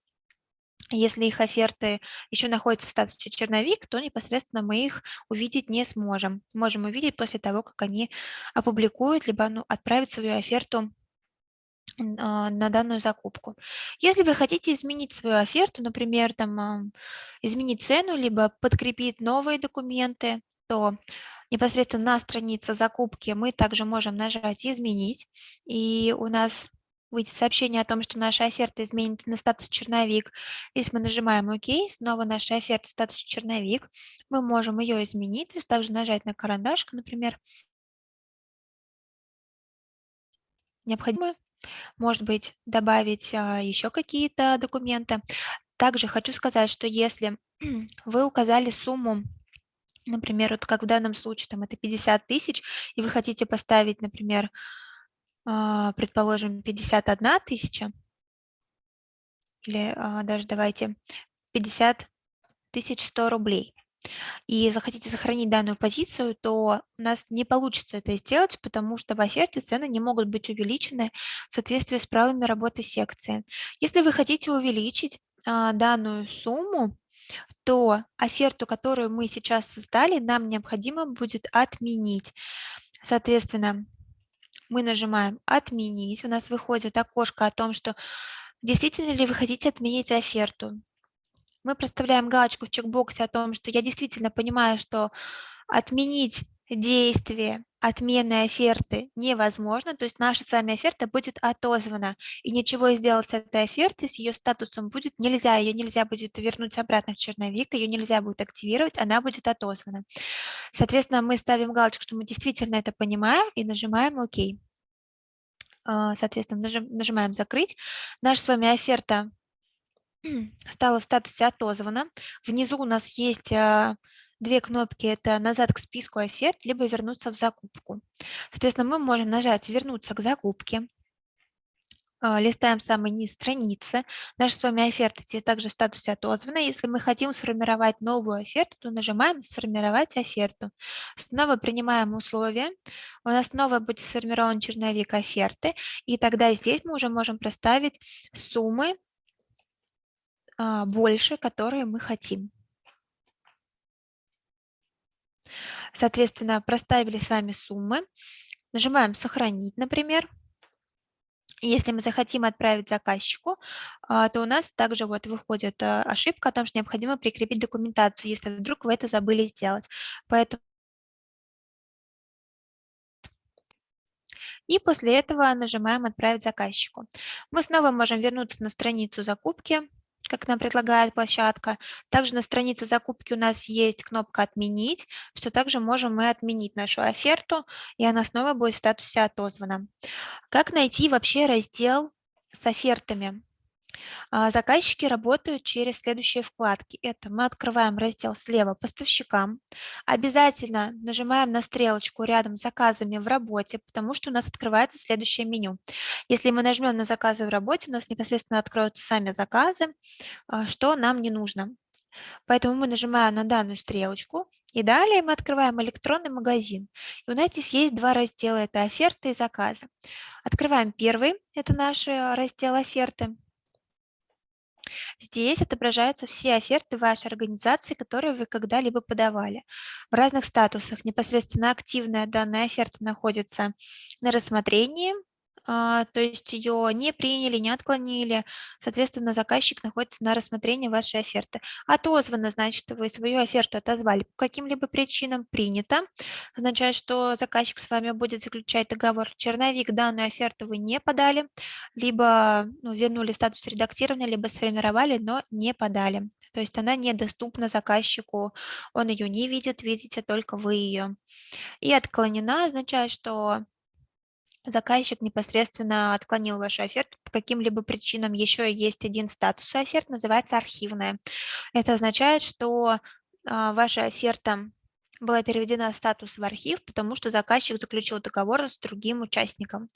Если их оферты еще находятся в статусе черновик, то непосредственно мы их увидеть не сможем. Можем увидеть после того, как они опубликуют, либо ну, отправят свою оферту а, на данную закупку. Если вы хотите изменить свою оферту, например, там, изменить цену, либо подкрепить новые документы, то непосредственно на странице закупки мы также можем нажать «Изменить», и у нас выйдет сообщение о том, что наша оферта изменится на статус черновик. Если мы нажимаем ОК, снова наша оферта статус черновик, мы можем ее изменить, то есть также нажать на карандашку, например, необходимо может быть, добавить а, еще какие-то документы. Также хочу сказать, что если <clears throat> вы указали сумму, например, вот как в данном случае, там это 50 тысяч, и вы хотите поставить, например, а, предположим, 51 тысяча, или а, даже давайте 50 тысяч 100 рублей, и захотите сохранить данную позицию, то у нас не получится это сделать, потому что в оферте цены не могут быть увеличены в соответствии с правилами работы секции. Если вы хотите увеличить а, данную сумму, то оферту, которую мы сейчас создали, нам необходимо будет отменить. Соответственно, мы нажимаем «Отменить». У нас выходит окошко о том, что действительно ли вы хотите отменить оферту мы проставляем галочку в чекбоксе о том, что я действительно понимаю, что отменить действие отмены оферты невозможно, то есть наша с вами оферта будет отозвана, и ничего сделать с этой офертой, с ее статусом будет нельзя, ее нельзя будет вернуть обратно в черновик, ее нельзя будет активировать, она будет отозвана. Соответственно, мы ставим галочку, что мы действительно это понимаем, и нажимаем ОК. А, соответственно, нажимаем «Закрыть». Наша с вами оферта стало в статусе «Отозвано». Внизу у нас есть а, две кнопки – это «Назад к списку оферт», либо «Вернуться в закупку». Соответственно, мы можем нажать «Вернуться к закупке», а, листаем самый низ страницы. Наша с вами оферта здесь также в статусе отозвана. Если мы хотим сформировать новую оферту, то нажимаем «Сформировать оферту». Снова принимаем условия. У нас снова будет сформирован черновик оферты. И тогда здесь мы уже можем проставить суммы больше, которые мы хотим. Соответственно, проставили с вами суммы. Нажимаем «Сохранить», например. Если мы захотим отправить заказчику, а, то у нас также вот выходит а, ошибка о том, что необходимо прикрепить документацию, если вдруг вы это забыли сделать. Поэтому И после этого нажимаем «Отправить заказчику». Мы снова можем вернуться на страницу закупки, как нам предлагает площадка. Также на странице закупки у нас есть кнопка «Отменить», что также можем мы отменить нашу оферту, и она снова будет в статусе «Отозвана». Как найти вообще раздел с офертами? А, заказчики работают через следующие вкладки. Это мы открываем раздел слева «Поставщикам». Обязательно нажимаем на стрелочку рядом с заказами в работе, потому что у нас открывается следующее меню. Если мы нажмем на заказы в работе, у нас непосредственно откроются сами заказы, а, что нам не нужно. Поэтому мы нажимаем на данную стрелочку, и далее мы открываем электронный магазин. И у нас здесь есть два раздела, это оферты и заказы. Открываем первый, это наш э, раздел оферты. Здесь отображаются все оферты вашей организации, которые вы когда-либо подавали. В разных статусах непосредственно активная данная оферта находится на рассмотрении, то есть ее не приняли, не отклонили, соответственно, заказчик находится на рассмотрении вашей оферты. Отозвано, значит, вы свою оферту отозвали по каким-либо причинам, принято, означает, что заказчик с вами будет заключать договор. Черновик данную оферту вы не подали, либо ну, вернули статус редактирования, либо сформировали, но не подали. То есть она недоступна заказчику, он ее не видит, видите только вы ее. И отклонена означает, что заказчик непосредственно отклонил вашу оферту по каким-либо причинам. Еще есть один статус у оферт, называется архивная. Это означает, что а, ваша оферта была переведена статус в архив, потому что заказчик заключил договор с другим участником.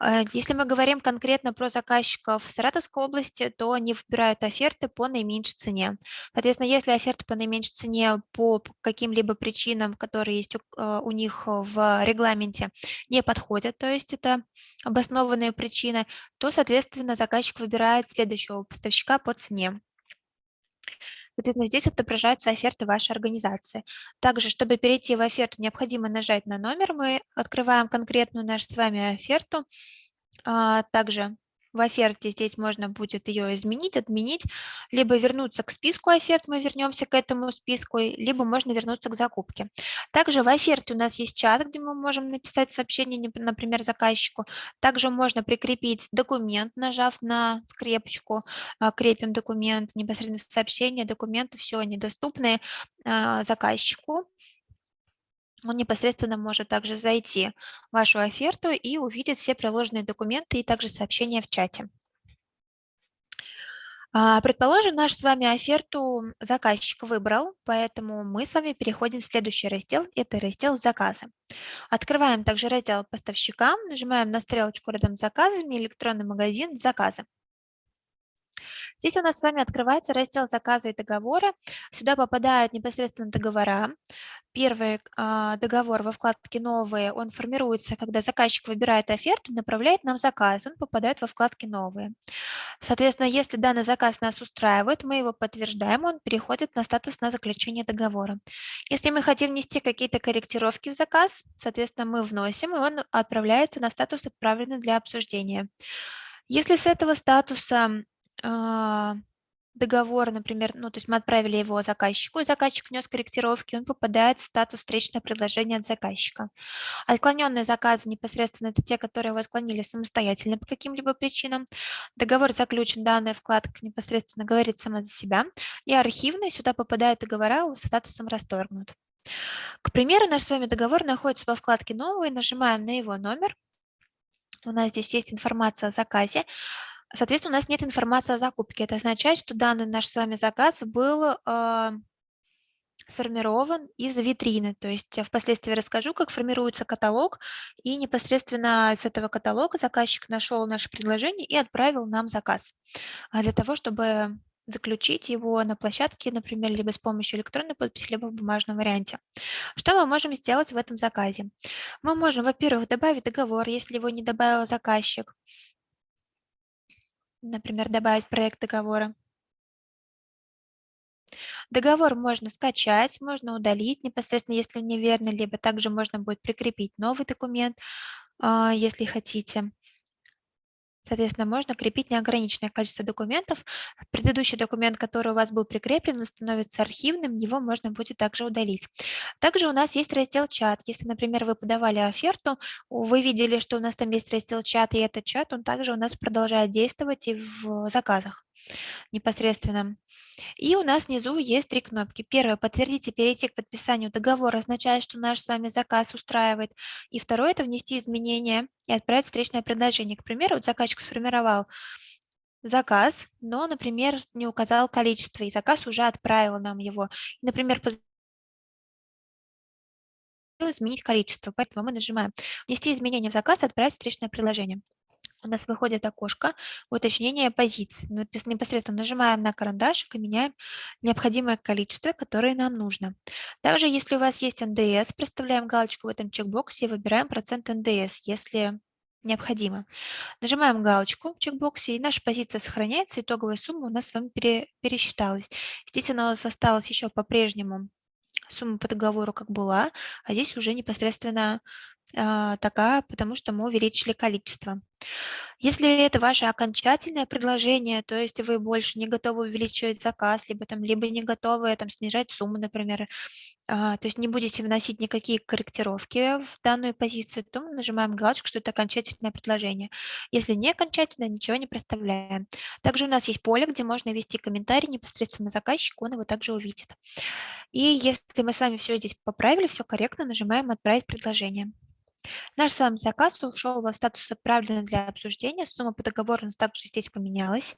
Э, если мы говорим конкретно про заказчиков в Саратовской области, то они выбирают оферты по наименьшей цене. Соответственно, если оферта по наименьшей цене по каким-либо причинам, которые есть э, у них в регламенте, не подходят, то есть это обоснованные причины, то, соответственно, заказчик выбирает следующего поставщика по цене. Соответственно, здесь отображаются оферты вашей организации. Также, чтобы перейти в оферту, необходимо нажать на номер. Мы открываем конкретную нашу с вами оферту. А, также в оферте здесь можно будет ее изменить, отменить, либо вернуться к списку оферт, мы вернемся к этому списку, либо можно вернуться к закупке. Также в оферте у нас есть чат, где мы можем написать сообщение, например, заказчику. Также можно прикрепить документ, нажав на скрепочку, а, крепим документ, непосредственно сообщение, документы, все они доступны а, заказчику он непосредственно может также зайти в вашу оферту и увидеть все приложенные документы и также сообщения в чате. А, предположим, наш с вами оферту заказчик выбрал, поэтому мы с вами переходим в следующий раздел, это раздел «Заказы». Открываем также раздел «Поставщикам», нажимаем на стрелочку рядом с заказами «Электронный магазин. Заказы». Здесь у нас с вами открывается раздел заказа и договора. Сюда попадают непосредственно договора. Первый а, договор во вкладке «Новые», он формируется, когда заказчик выбирает оферту, направляет нам заказ, он попадает во вкладке «Новые». Соответственно, если данный заказ нас устраивает, мы его подтверждаем, он переходит на статус на заключение договора. Если мы хотим внести какие-то корректировки в заказ, соответственно, мы вносим, и он отправляется на статус «Отправленный для обсуждения». Если с этого статуса договор, например, ну, то есть мы отправили его заказчику, и заказчик внес корректировки, он попадает в статус встречное предложение от заказчика. Отклоненные заказы непосредственно это те, которые вы отклонили самостоятельно по каким-либо причинам. Договор заключен, данная вкладка непосредственно говорит сама за себя. И архивные сюда попадают договора со статусом расторгнут. К примеру, наш с вами договор находится во вкладке «Новый», нажимаем на его номер. У нас здесь есть информация о заказе. Соответственно, у нас нет информации о закупке. Это означает, что данный наш с вами заказ был э, сформирован из витрины. То есть впоследствии расскажу, как формируется каталог, и непосредственно с этого каталога заказчик нашел наше предложение и отправил нам заказ а для того, чтобы заключить его на площадке, например, либо с помощью электронной подписи, либо в бумажном варианте. Что мы можем сделать в этом заказе? Мы можем, во-первых, добавить договор, если его не добавил заказчик, например, добавить проект договора. Договор можно скачать, можно удалить непосредственно, если он неверный, либо также можно будет прикрепить новый документ, а, если хотите. Соответственно, можно крепить неограниченное количество документов. Предыдущий документ, который у вас был прикреплен, становится архивным, его можно будет также удалить. Также у нас есть раздел чат. Если, например, вы подавали оферту, вы видели, что у нас там есть раздел чат, и этот чат, он также у нас продолжает действовать и в заказах непосредственно. И у нас внизу есть три кнопки. Первое, и перейти к подписанию договора, означает, что наш с вами заказ устраивает. И второе, это внести изменения и отправить встречное предложение. К примеру, вот заказчик сформировал заказ, но, например, не указал количество, и заказ уже отправил нам его. Например, изменить количество, поэтому мы нажимаем «Внести изменения в заказ, отправить встречное предложение» у нас выходит окошко уточнения позиций. Непосредственно нажимаем на карандашик и меняем необходимое количество, которое нам нужно. Также, если у вас есть НДС, проставляем галочку в этом чекбоксе и выбираем процент НДС, если необходимо. Нажимаем галочку в чекбоксе, и наша позиция сохраняется, итоговая сумма у нас с вами пере, пересчиталась. Она у нас осталась еще по-прежнему сумма по договору как была, а здесь уже непосредственно такая, потому что мы увеличили количество. Если это ваше окончательное предложение, то есть вы больше не готовы увеличивать заказ, либо, там, либо не готовы там, снижать сумму, например, а, то есть не будете вносить никакие корректировки в данную позицию, то мы нажимаем галочку, что это окончательное предложение. Если не окончательное, ничего не проставляем. Также у нас есть поле, где можно ввести комментарий непосредственно заказчику, он его также увидит. И если мы с вами все здесь поправили, все корректно, нажимаем «Отправить предложение». Наш с вами заказ ушел во статус «Отправлено для обсуждения». Сумма по договору нас также здесь поменялась.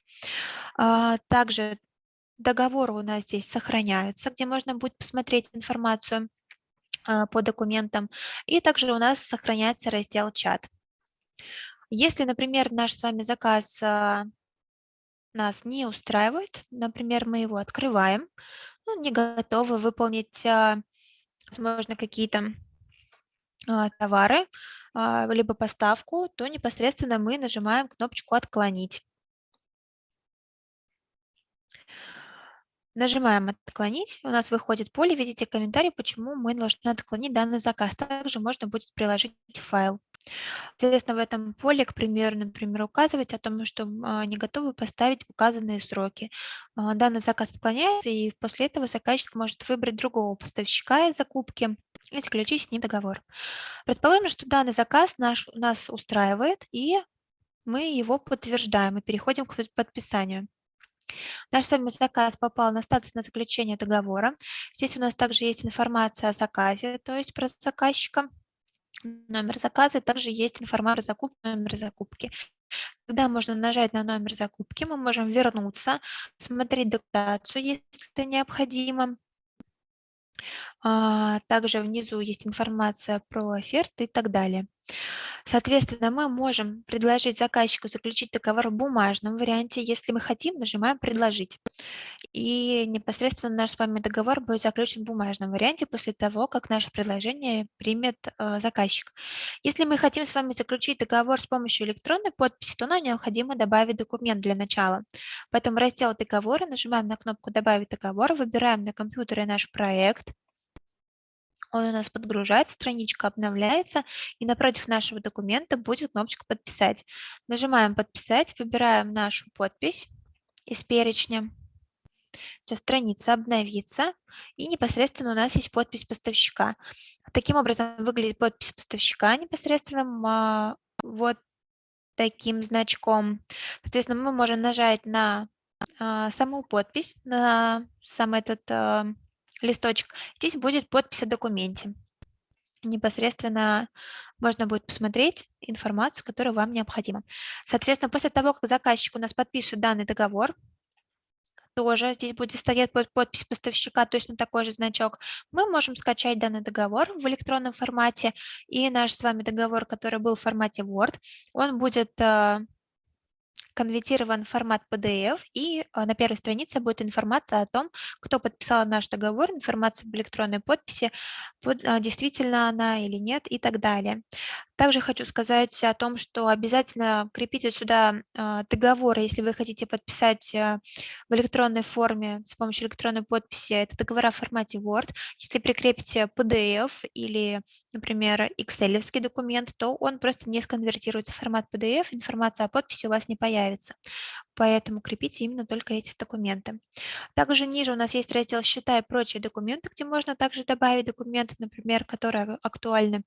А, также договоры у нас здесь сохраняются, где можно будет посмотреть информацию а, по документам. И также у нас сохраняется раздел «Чат». Если, например, наш с вами заказ а, нас не устраивает, например, мы его открываем, ну, не готовы выполнить, возможно, какие-то товары, а, либо поставку, то непосредственно мы нажимаем кнопочку «Отклонить». Нажимаем «Отклонить», у нас выходит поле, видите комментарий, почему мы должны отклонить данный заказ. Также можно будет приложить файл. Соответственно, в этом поле, к примеру, например, указывать о том, что а, не готовы поставить указанные сроки. Данный заказ отклоняется, и после этого заказчик может выбрать другого поставщика из закупки, и заключить с ним договор. Предположим, что данный заказ наш, нас устраивает, и мы его подтверждаем и переходим к подписанию. Наш с вами заказ попал на статус на заключение договора. Здесь у нас также есть информация о заказе, то есть про заказчика, номер заказа, также есть информация о закупке, номер закупки. Когда можно нажать на номер закупки, мы можем вернуться, смотреть документацию, если это необходимо, также внизу есть информация про оферты и так далее. Соответственно, мы можем предложить заказчику заключить договор в бумажном варианте. Если мы хотим, нажимаем «Предложить». И непосредственно наш с вами договор будет заключен в бумажном варианте после того, как наше предложение примет э, заказчик. Если мы хотим с вами заключить договор с помощью электронной подписи, то нам необходимо добавить документ для начала. Поэтому раздел «Договоры», нажимаем на кнопку «Добавить договор», выбираем на компьютере наш проект, он у нас подгружается, страничка обновляется, и напротив нашего документа будет кнопочка «Подписать». Нажимаем «Подписать», выбираем нашу подпись из перечня. Сейчас страница обновится, и непосредственно у нас есть подпись поставщика. Таким образом выглядит подпись поставщика непосредственно вот таким значком. Соответственно, мы можем нажать на а, саму подпись, на сам этот а, листочек. Здесь будет подпись о документе. непосредственно можно будет посмотреть информацию, которая вам необходима. Соответственно, после того, как заказчик у нас подпишет данный договор, тоже здесь будет стоять подпись поставщика, точно такой же значок. Мы можем скачать данный договор в электронном формате, и наш с вами договор, который был в формате Word, он будет э, конвертирован в формат PDF, и а, на первой странице будет информация о том, кто подписал наш договор, информация об электронной подписи, а, действительно она или нет и так далее. Также хочу сказать о том, что обязательно крепите сюда а, договор, если вы хотите подписать в электронной форме с помощью электронной подписи, это договора в формате Word. Если прикрепите PDF или, например, Excel документ, то он просто не сконвертируется в формат PDF, информация о подписи у вас не появится появится. Поэтому крепите именно только эти документы. Также ниже у нас есть раздел «Счета и прочие документы», где можно также добавить документы, например, которые актуальны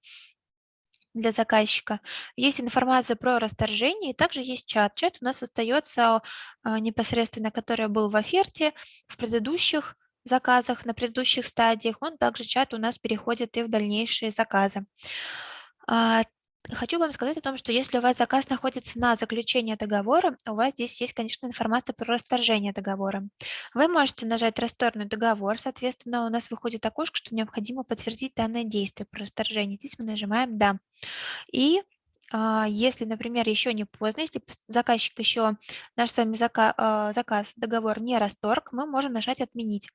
для заказчика. Есть информация про расторжение, и также есть чат. Чат у нас остается а, непосредственно, который был в оферте, в предыдущих заказах, на предыдущих стадиях. Он также чат у нас переходит и в дальнейшие заказы. Хочу вам сказать о том, что если у вас заказ находится на заключение договора, у вас здесь есть, конечно, информация про расторжение договора. Вы можете нажать «Расторгнуть договор», соответственно, у нас выходит окошко, что необходимо подтвердить данное действие про расторжение. Здесь мы нажимаем «Да». И а, если, например, еще не поздно, если заказчик еще, наш с вами заказ, а, заказ, договор не расторг, мы можем нажать «Отменить».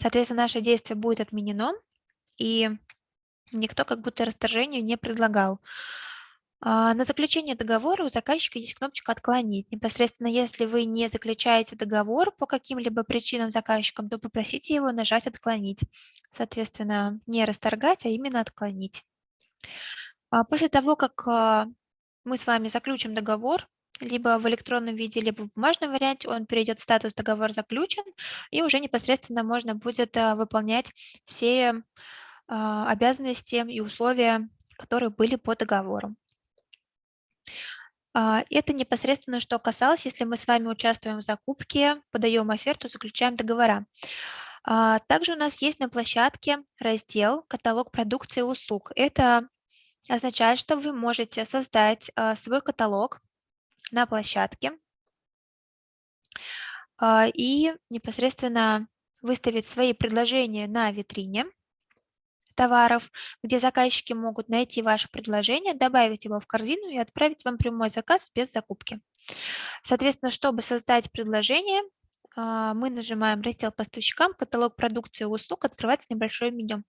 Соответственно, наше действие будет отменено, и никто как будто расторжению не предлагал. А, на заключение договора у заказчика есть кнопочка «Отклонить». Непосредственно, если вы не заключаете договор по каким-либо причинам заказчиком, то попросите его нажать «Отклонить». Соответственно, не расторгать, а именно «Отклонить». А, после того, как а, мы с вами заключим договор, либо в электронном виде, либо в бумажном варианте, он перейдет в статус «Договор заключен», и уже непосредственно можно будет выполнять все обязанности и условия, которые были по договору. А, это непосредственно что касалось, если мы с вами участвуем в закупке, подаем оферту, заключаем договора. А, также у нас есть на площадке раздел «Каталог продукции и услуг». Это означает, что вы можете создать свой каталог на площадке и непосредственно выставить свои предложения на витрине товаров, где заказчики могут найти ваше предложение, добавить его в корзину и отправить вам прямой заказ без закупки. Соответственно, чтобы создать предложение, а, мы нажимаем раздел поставщикам, каталог продукции и услуг, открывается небольшое меню.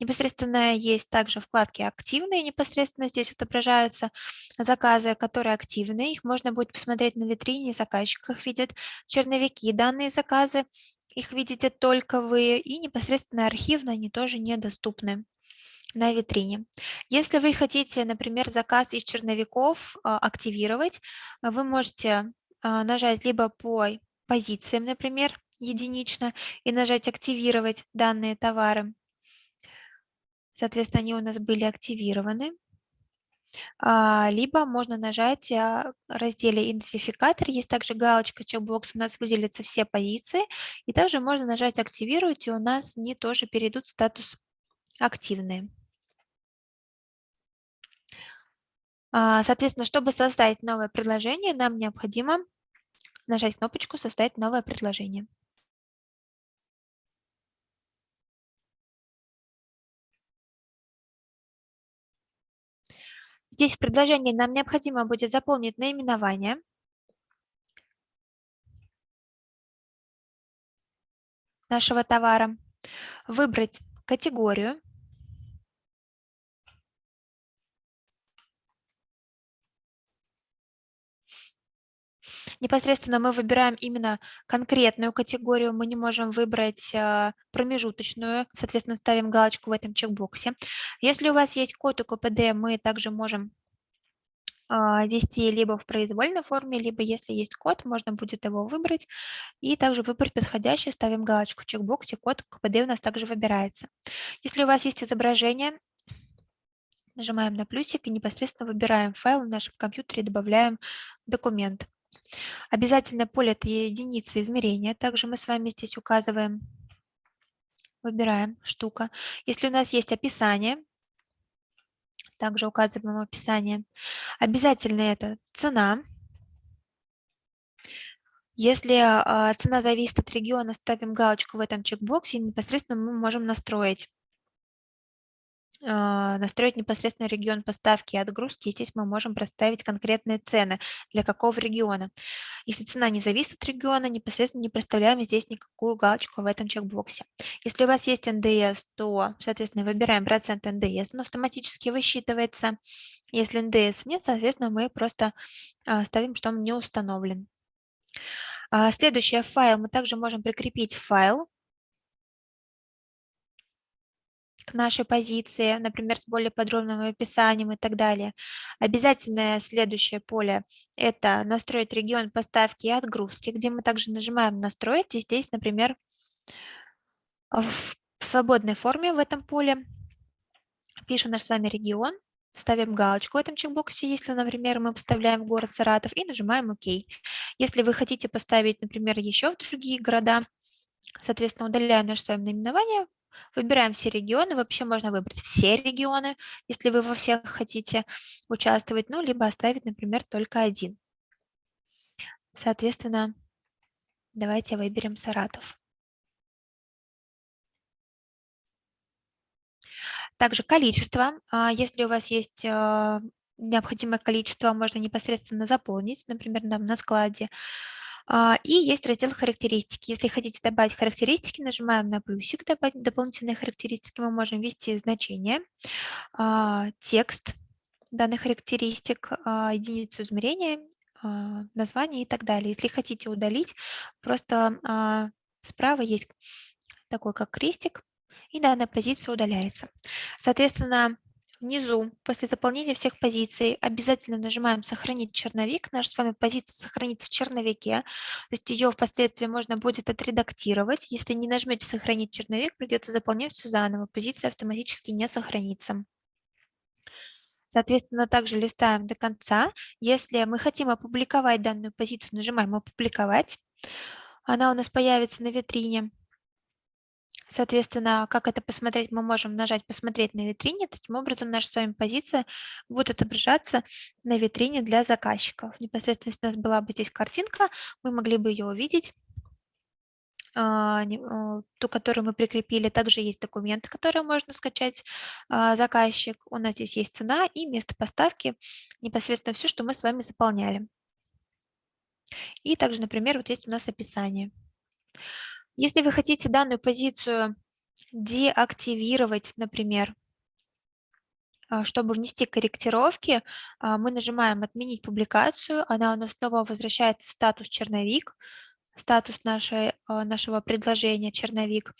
Непосредственно есть также вкладки активные, непосредственно здесь отображаются заказы, которые активны, их можно будет посмотреть на витрине, заказчик их видит, черновики, данные заказы, их видите только вы, и непосредственно архивно они тоже недоступны на витрине. Если вы хотите, например, заказ из черновиков а, активировать, вы можете а, нажать либо по позициям, например, единично, и нажать «Активировать данные товары». Соответственно, они у нас были активированы. А, либо можно нажать в разделе «Идентификатор». Есть также галочка чекбокс, у нас выделятся все позиции. И также можно нажать «Активировать», и у нас они тоже перейдут в статус «Активные». А, соответственно, чтобы создать новое предложение, нам необходимо нажать кнопочку «Создать новое предложение». Здесь в предложении нам необходимо будет заполнить наименование. нашего товара, выбрать категорию, непосредственно мы выбираем именно конкретную категорию, мы не можем выбрать а, промежуточную, соответственно, ставим галочку в этом чекбоксе. Если у вас есть код УКПД, мы также можем а, вести либо в произвольной форме, либо если есть код, можно будет его выбрать и также выбрать подходящий, ставим галочку в чекбоксе, код КПД у нас также выбирается. Если у вас есть изображение, нажимаем на плюсик и непосредственно выбираем файл в нашем компьютере и добавляем документ. Обязательное поле – это единица измерения. Также мы с вами здесь указываем, выбираем штука. Если у нас есть описание, также указываем в описании. Обязательно это цена. Если а, цена зависит от региона, ставим галочку в этом чекбоксе, и непосредственно мы можем настроить настроить непосредственно регион поставки и отгрузки. И здесь мы можем проставить конкретные цены для какого региона. Если цена не зависит от региона, непосредственно не проставляем здесь никакую галочку в этом чекбоксе. Если у вас есть НДС, то, соответственно, выбираем процент НДС, он автоматически высчитывается. Если НДС нет, соответственно, мы просто а, ставим, что он не установлен. А, следующее, файл. Мы также можем прикрепить файл к нашей позиции, например, с более подробным описанием и так далее. Обязательное следующее поле – это настроить регион поставки и отгрузки, где мы также нажимаем «Настроить», и здесь, например, в свободной форме в этом поле пишем наш с вами регион, ставим галочку в этом чекбоксе, если, например, мы поставляем город Саратов, и нажимаем «Ок». Если вы хотите поставить, например, еще в другие города, соответственно, удаляем наше с вами наименование, Выбираем все регионы. Вообще можно выбрать все регионы, если вы во всех хотите участвовать, ну, либо оставить, например, только один. Соответственно, давайте выберем Саратов. Также количество. А, если у вас есть а, необходимое количество, можно непосредственно заполнить, например, на складе. А, и есть раздел «Характеристики». Если хотите добавить характеристики, нажимаем на плюсик «Добавить дополнительные характеристики». Мы можем ввести значение, а, текст данных характеристик, а, единицу измерения, название и так далее. Если хотите удалить, просто справа есть такой как крестик, и данная позиция удаляется. Соответственно, Внизу, после заполнения всех позиций, обязательно нажимаем «Сохранить черновик». Наша с вами позиция сохранится в черновике, то есть ее впоследствии можно будет отредактировать. Если не нажмете «Сохранить черновик», придется заполнять все заново, позиция автоматически не сохранится. Соответственно, также листаем до конца. Если мы хотим опубликовать данную позицию, нажимаем «Опубликовать». Она у нас появится на витрине. Соответственно, как это посмотреть, мы можем нажать «Посмотреть на витрине». Таким образом, наша с вами позиция будет отображаться на витрине для заказчиков. Непосредственно, если у нас была бы здесь картинка, мы могли бы ее увидеть а, а, ту, которую мы прикрепили. Также есть документы, которые можно скачать а, заказчик. У нас здесь есть цена и место поставки, непосредственно все, что мы с вами заполняли. И также, например, вот есть у нас описание. Если вы хотите данную позицию деактивировать, например, а, чтобы внести корректировки, а, мы нажимаем «Отменить публикацию», она у нас снова возвращается в статус «Черновик», статус нашей, а, нашего предложения «Черновик».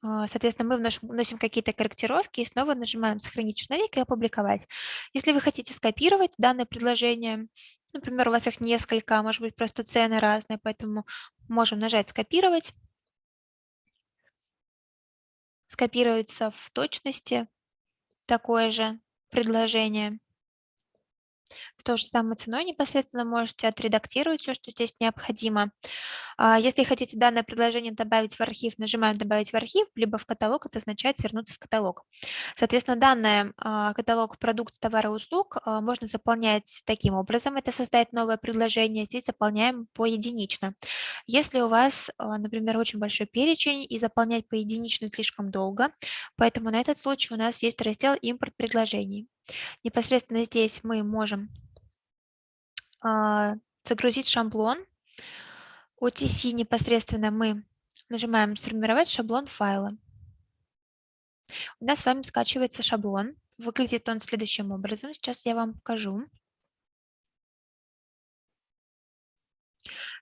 Соответственно, мы вносим какие-то корректировки и снова нажимаем «Сохранить черновик» и «Опубликовать». Если вы хотите скопировать данное предложение, например, у вас их несколько, может быть, просто цены разные, поэтому можем нажать «Скопировать», скопируется в точности такое же предложение. С той же самой ценой непосредственно можете отредактировать все, что здесь необходимо. А, если хотите данное предложение добавить в архив, нажимаем «Добавить в архив», либо в каталог, это означает вернуться в каталог. Соответственно, данный а, каталог продукт, товара и услуг а, можно заполнять таким образом. Это создать новое предложение. Здесь заполняем поединично. Если у вас, например, очень большой перечень и заполнять поединично слишком долго, поэтому на этот случай у нас есть раздел «Импорт предложений». Непосредственно здесь мы можем а, загрузить шаблон. OTC непосредственно мы нажимаем «Сформировать шаблон файла». У нас с вами скачивается шаблон. Выглядит он следующим образом. Сейчас я вам покажу.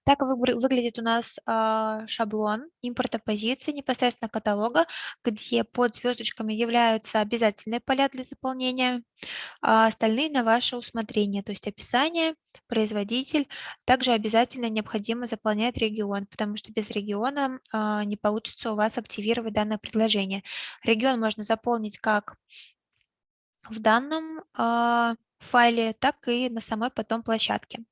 Так выглядит у нас а, шаблон импорта позиций непосредственно каталога, где под звездочками являются обязательные поля для заполнения, а остальные на ваше усмотрение, то есть описание, производитель. Также обязательно необходимо заполнять регион, потому что без региона а, не получится у вас активировать данное предложение. Регион можно заполнить как в данном файле, так и на самой потом площадке.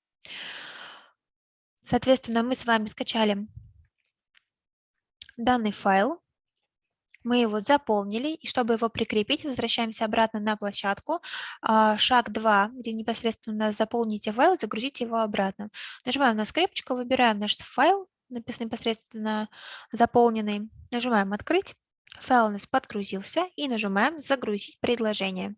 Соответственно, мы с вами скачали данный файл. Мы его заполнили, и чтобы его прикрепить, возвращаемся обратно на площадку. А, шаг 2, где непосредственно заполните файл, загрузите его обратно. Нажимаем на скрепочку, выбираем наш файл, написанный непосредственно заполненный. Нажимаем «Открыть». Файл у нас подгрузился и нажимаем «Загрузить предложение».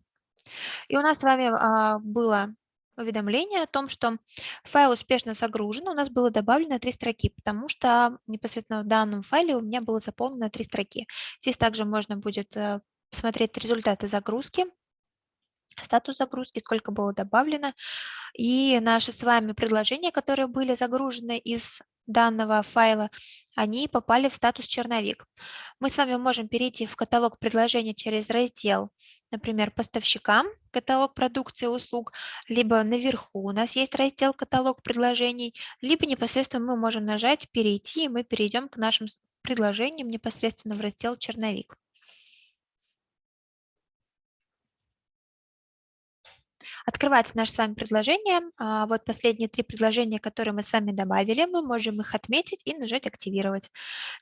И у нас с вами а, было уведомление о том, что файл успешно загружен, у нас было добавлено три строки, потому что непосредственно в данном файле у меня было заполнено три строки. Здесь также можно будет э, посмотреть результаты загрузки, статус загрузки, сколько было добавлено, и наши с вами предложения, которые были загружены из данного файла, они попали в статус черновик. Мы с вами можем перейти в каталог предложений через раздел, например, поставщикам, каталог продукции и услуг, либо наверху у нас есть раздел каталог предложений, либо непосредственно мы можем нажать перейти, и мы перейдем к нашим предложениям непосредственно в раздел черновик. Открывается наше с вами предложение. А, вот последние три предложения, которые мы с вами добавили, мы можем их отметить и нажать «Активировать».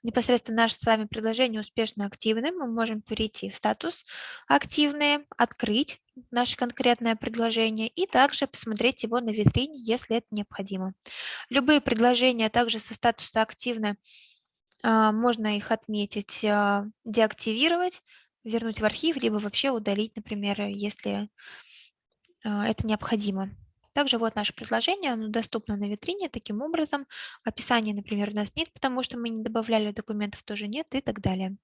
Непосредственно наше с вами предложение успешно активны. Мы можем перейти в статус «Активные», открыть наше конкретное предложение и также посмотреть его на витрине, если это необходимо. Любые предложения также со статуса «Активно» а, можно их отметить, а, деактивировать, вернуть в архив, либо вообще удалить, например, если это необходимо. Также вот наше предложение, оно доступно на витрине таким образом. Описания, например, у нас нет, потому что мы не добавляли документов, тоже нет и так далее.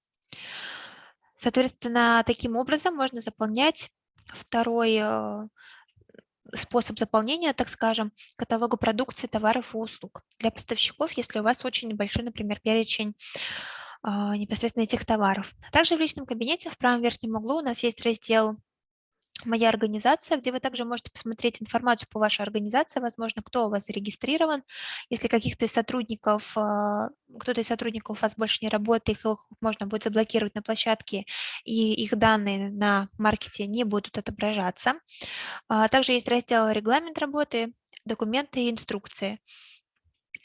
Соответственно, таким образом можно заполнять второй э, способ заполнения, так скажем, каталога продукции, товаров и услуг для поставщиков, если у вас очень большой, например, перечень а, непосредственно этих товаров. Также в личном кабинете в правом верхнем углу у нас есть раздел моя организация, где вы также можете посмотреть информацию по вашей организации, возможно, кто у вас зарегистрирован. Если каких-то из сотрудников, а, кто-то из сотрудников у вас больше не работает, их можно будет заблокировать на площадке, и их данные на маркете не будут отображаться. А, также есть раздел «Регламент работы», «Документы и инструкции».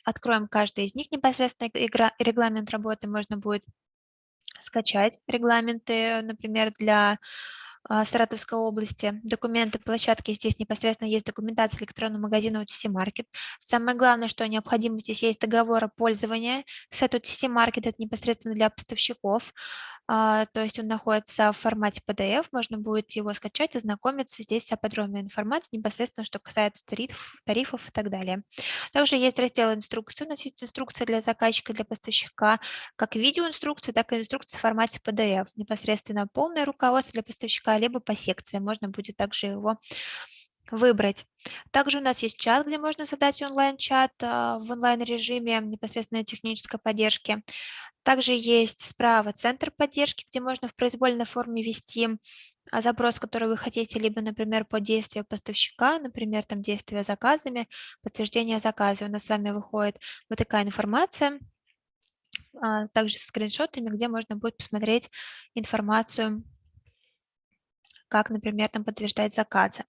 Откроем каждый из них непосредственно регламент работы. Можно будет скачать регламенты, например, для Саратовской области. Документы площадки здесь непосредственно есть документация электронного магазина OTC Market. Самое главное, что необходимо здесь есть договор о пользовании с OTC Market, это непосредственно для поставщиков. А, то есть он находится в формате PDF, можно будет его скачать, ознакомиться. Здесь вся подробная информация непосредственно, что касается тарифов, тарифов и так далее. Также есть раздел инструкции, у нас есть инструкция для заказчика, для поставщика, как видеоинструкция, так и инструкция в формате PDF. Непосредственно полное руководство для поставщика, либо по секции. Можно будет также его выбрать. Также у нас есть чат, где можно задать онлайн-чат а, в онлайн-режиме непосредственно технической поддержки. Также есть справа центр поддержки, где можно в произвольной форме ввести а, запрос, который вы хотите, либо, например, по действию поставщика, например, там действия заказами, подтверждение заказа. У нас с вами выходит вот такая информация, а, также с скриншотами, где можно будет посмотреть информацию, как, например, там подтверждать заказы.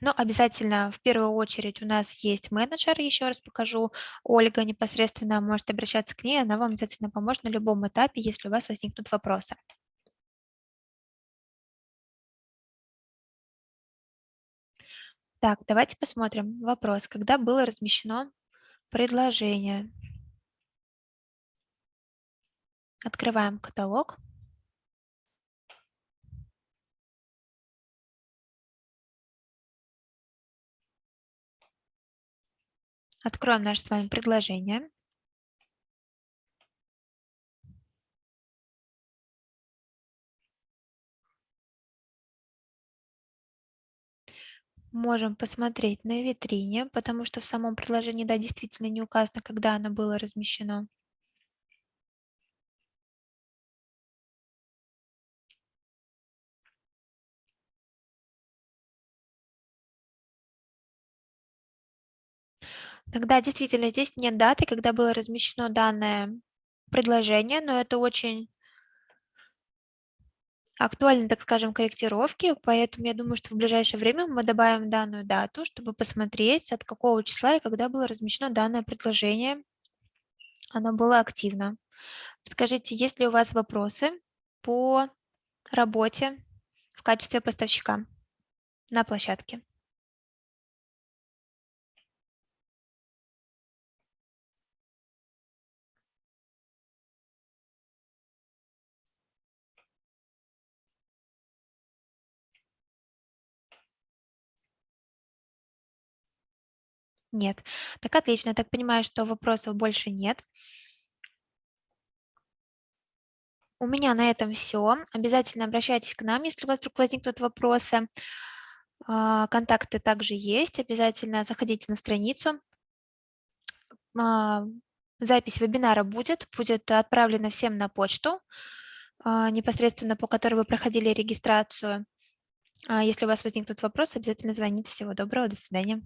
Но обязательно в первую очередь у нас есть менеджер, еще раз покажу. Ольга непосредственно может обращаться к ней, она вам обязательно поможет на любом этапе, если у вас возникнут вопросы. Так, давайте посмотрим. Вопрос. Когда было размещено предложение? Открываем каталог. Откроем наше с вами предложение. Можем посмотреть на витрине, потому что в самом предложении, да, действительно не указано, когда оно было размещено. Тогда действительно здесь нет даты, когда было размещено данное предложение, но это очень актуальны, так скажем, корректировки, поэтому я думаю, что в ближайшее время мы добавим данную дату, чтобы посмотреть, от какого числа и когда было размещено данное предложение, оно было активно. Скажите, есть ли у вас вопросы по работе в качестве поставщика на площадке. Нет. Так отлично. Я так понимаю, что вопросов больше нет. У меня на этом все. Обязательно обращайтесь к нам, если у вас вдруг возникнут вопросы. А, контакты также есть. Обязательно заходите на страницу. А, запись вебинара будет, будет отправлена всем на почту, а, непосредственно по которой вы проходили регистрацию. Если у вас возникнут вопросы, обязательно звоните. Всего доброго, до свидания.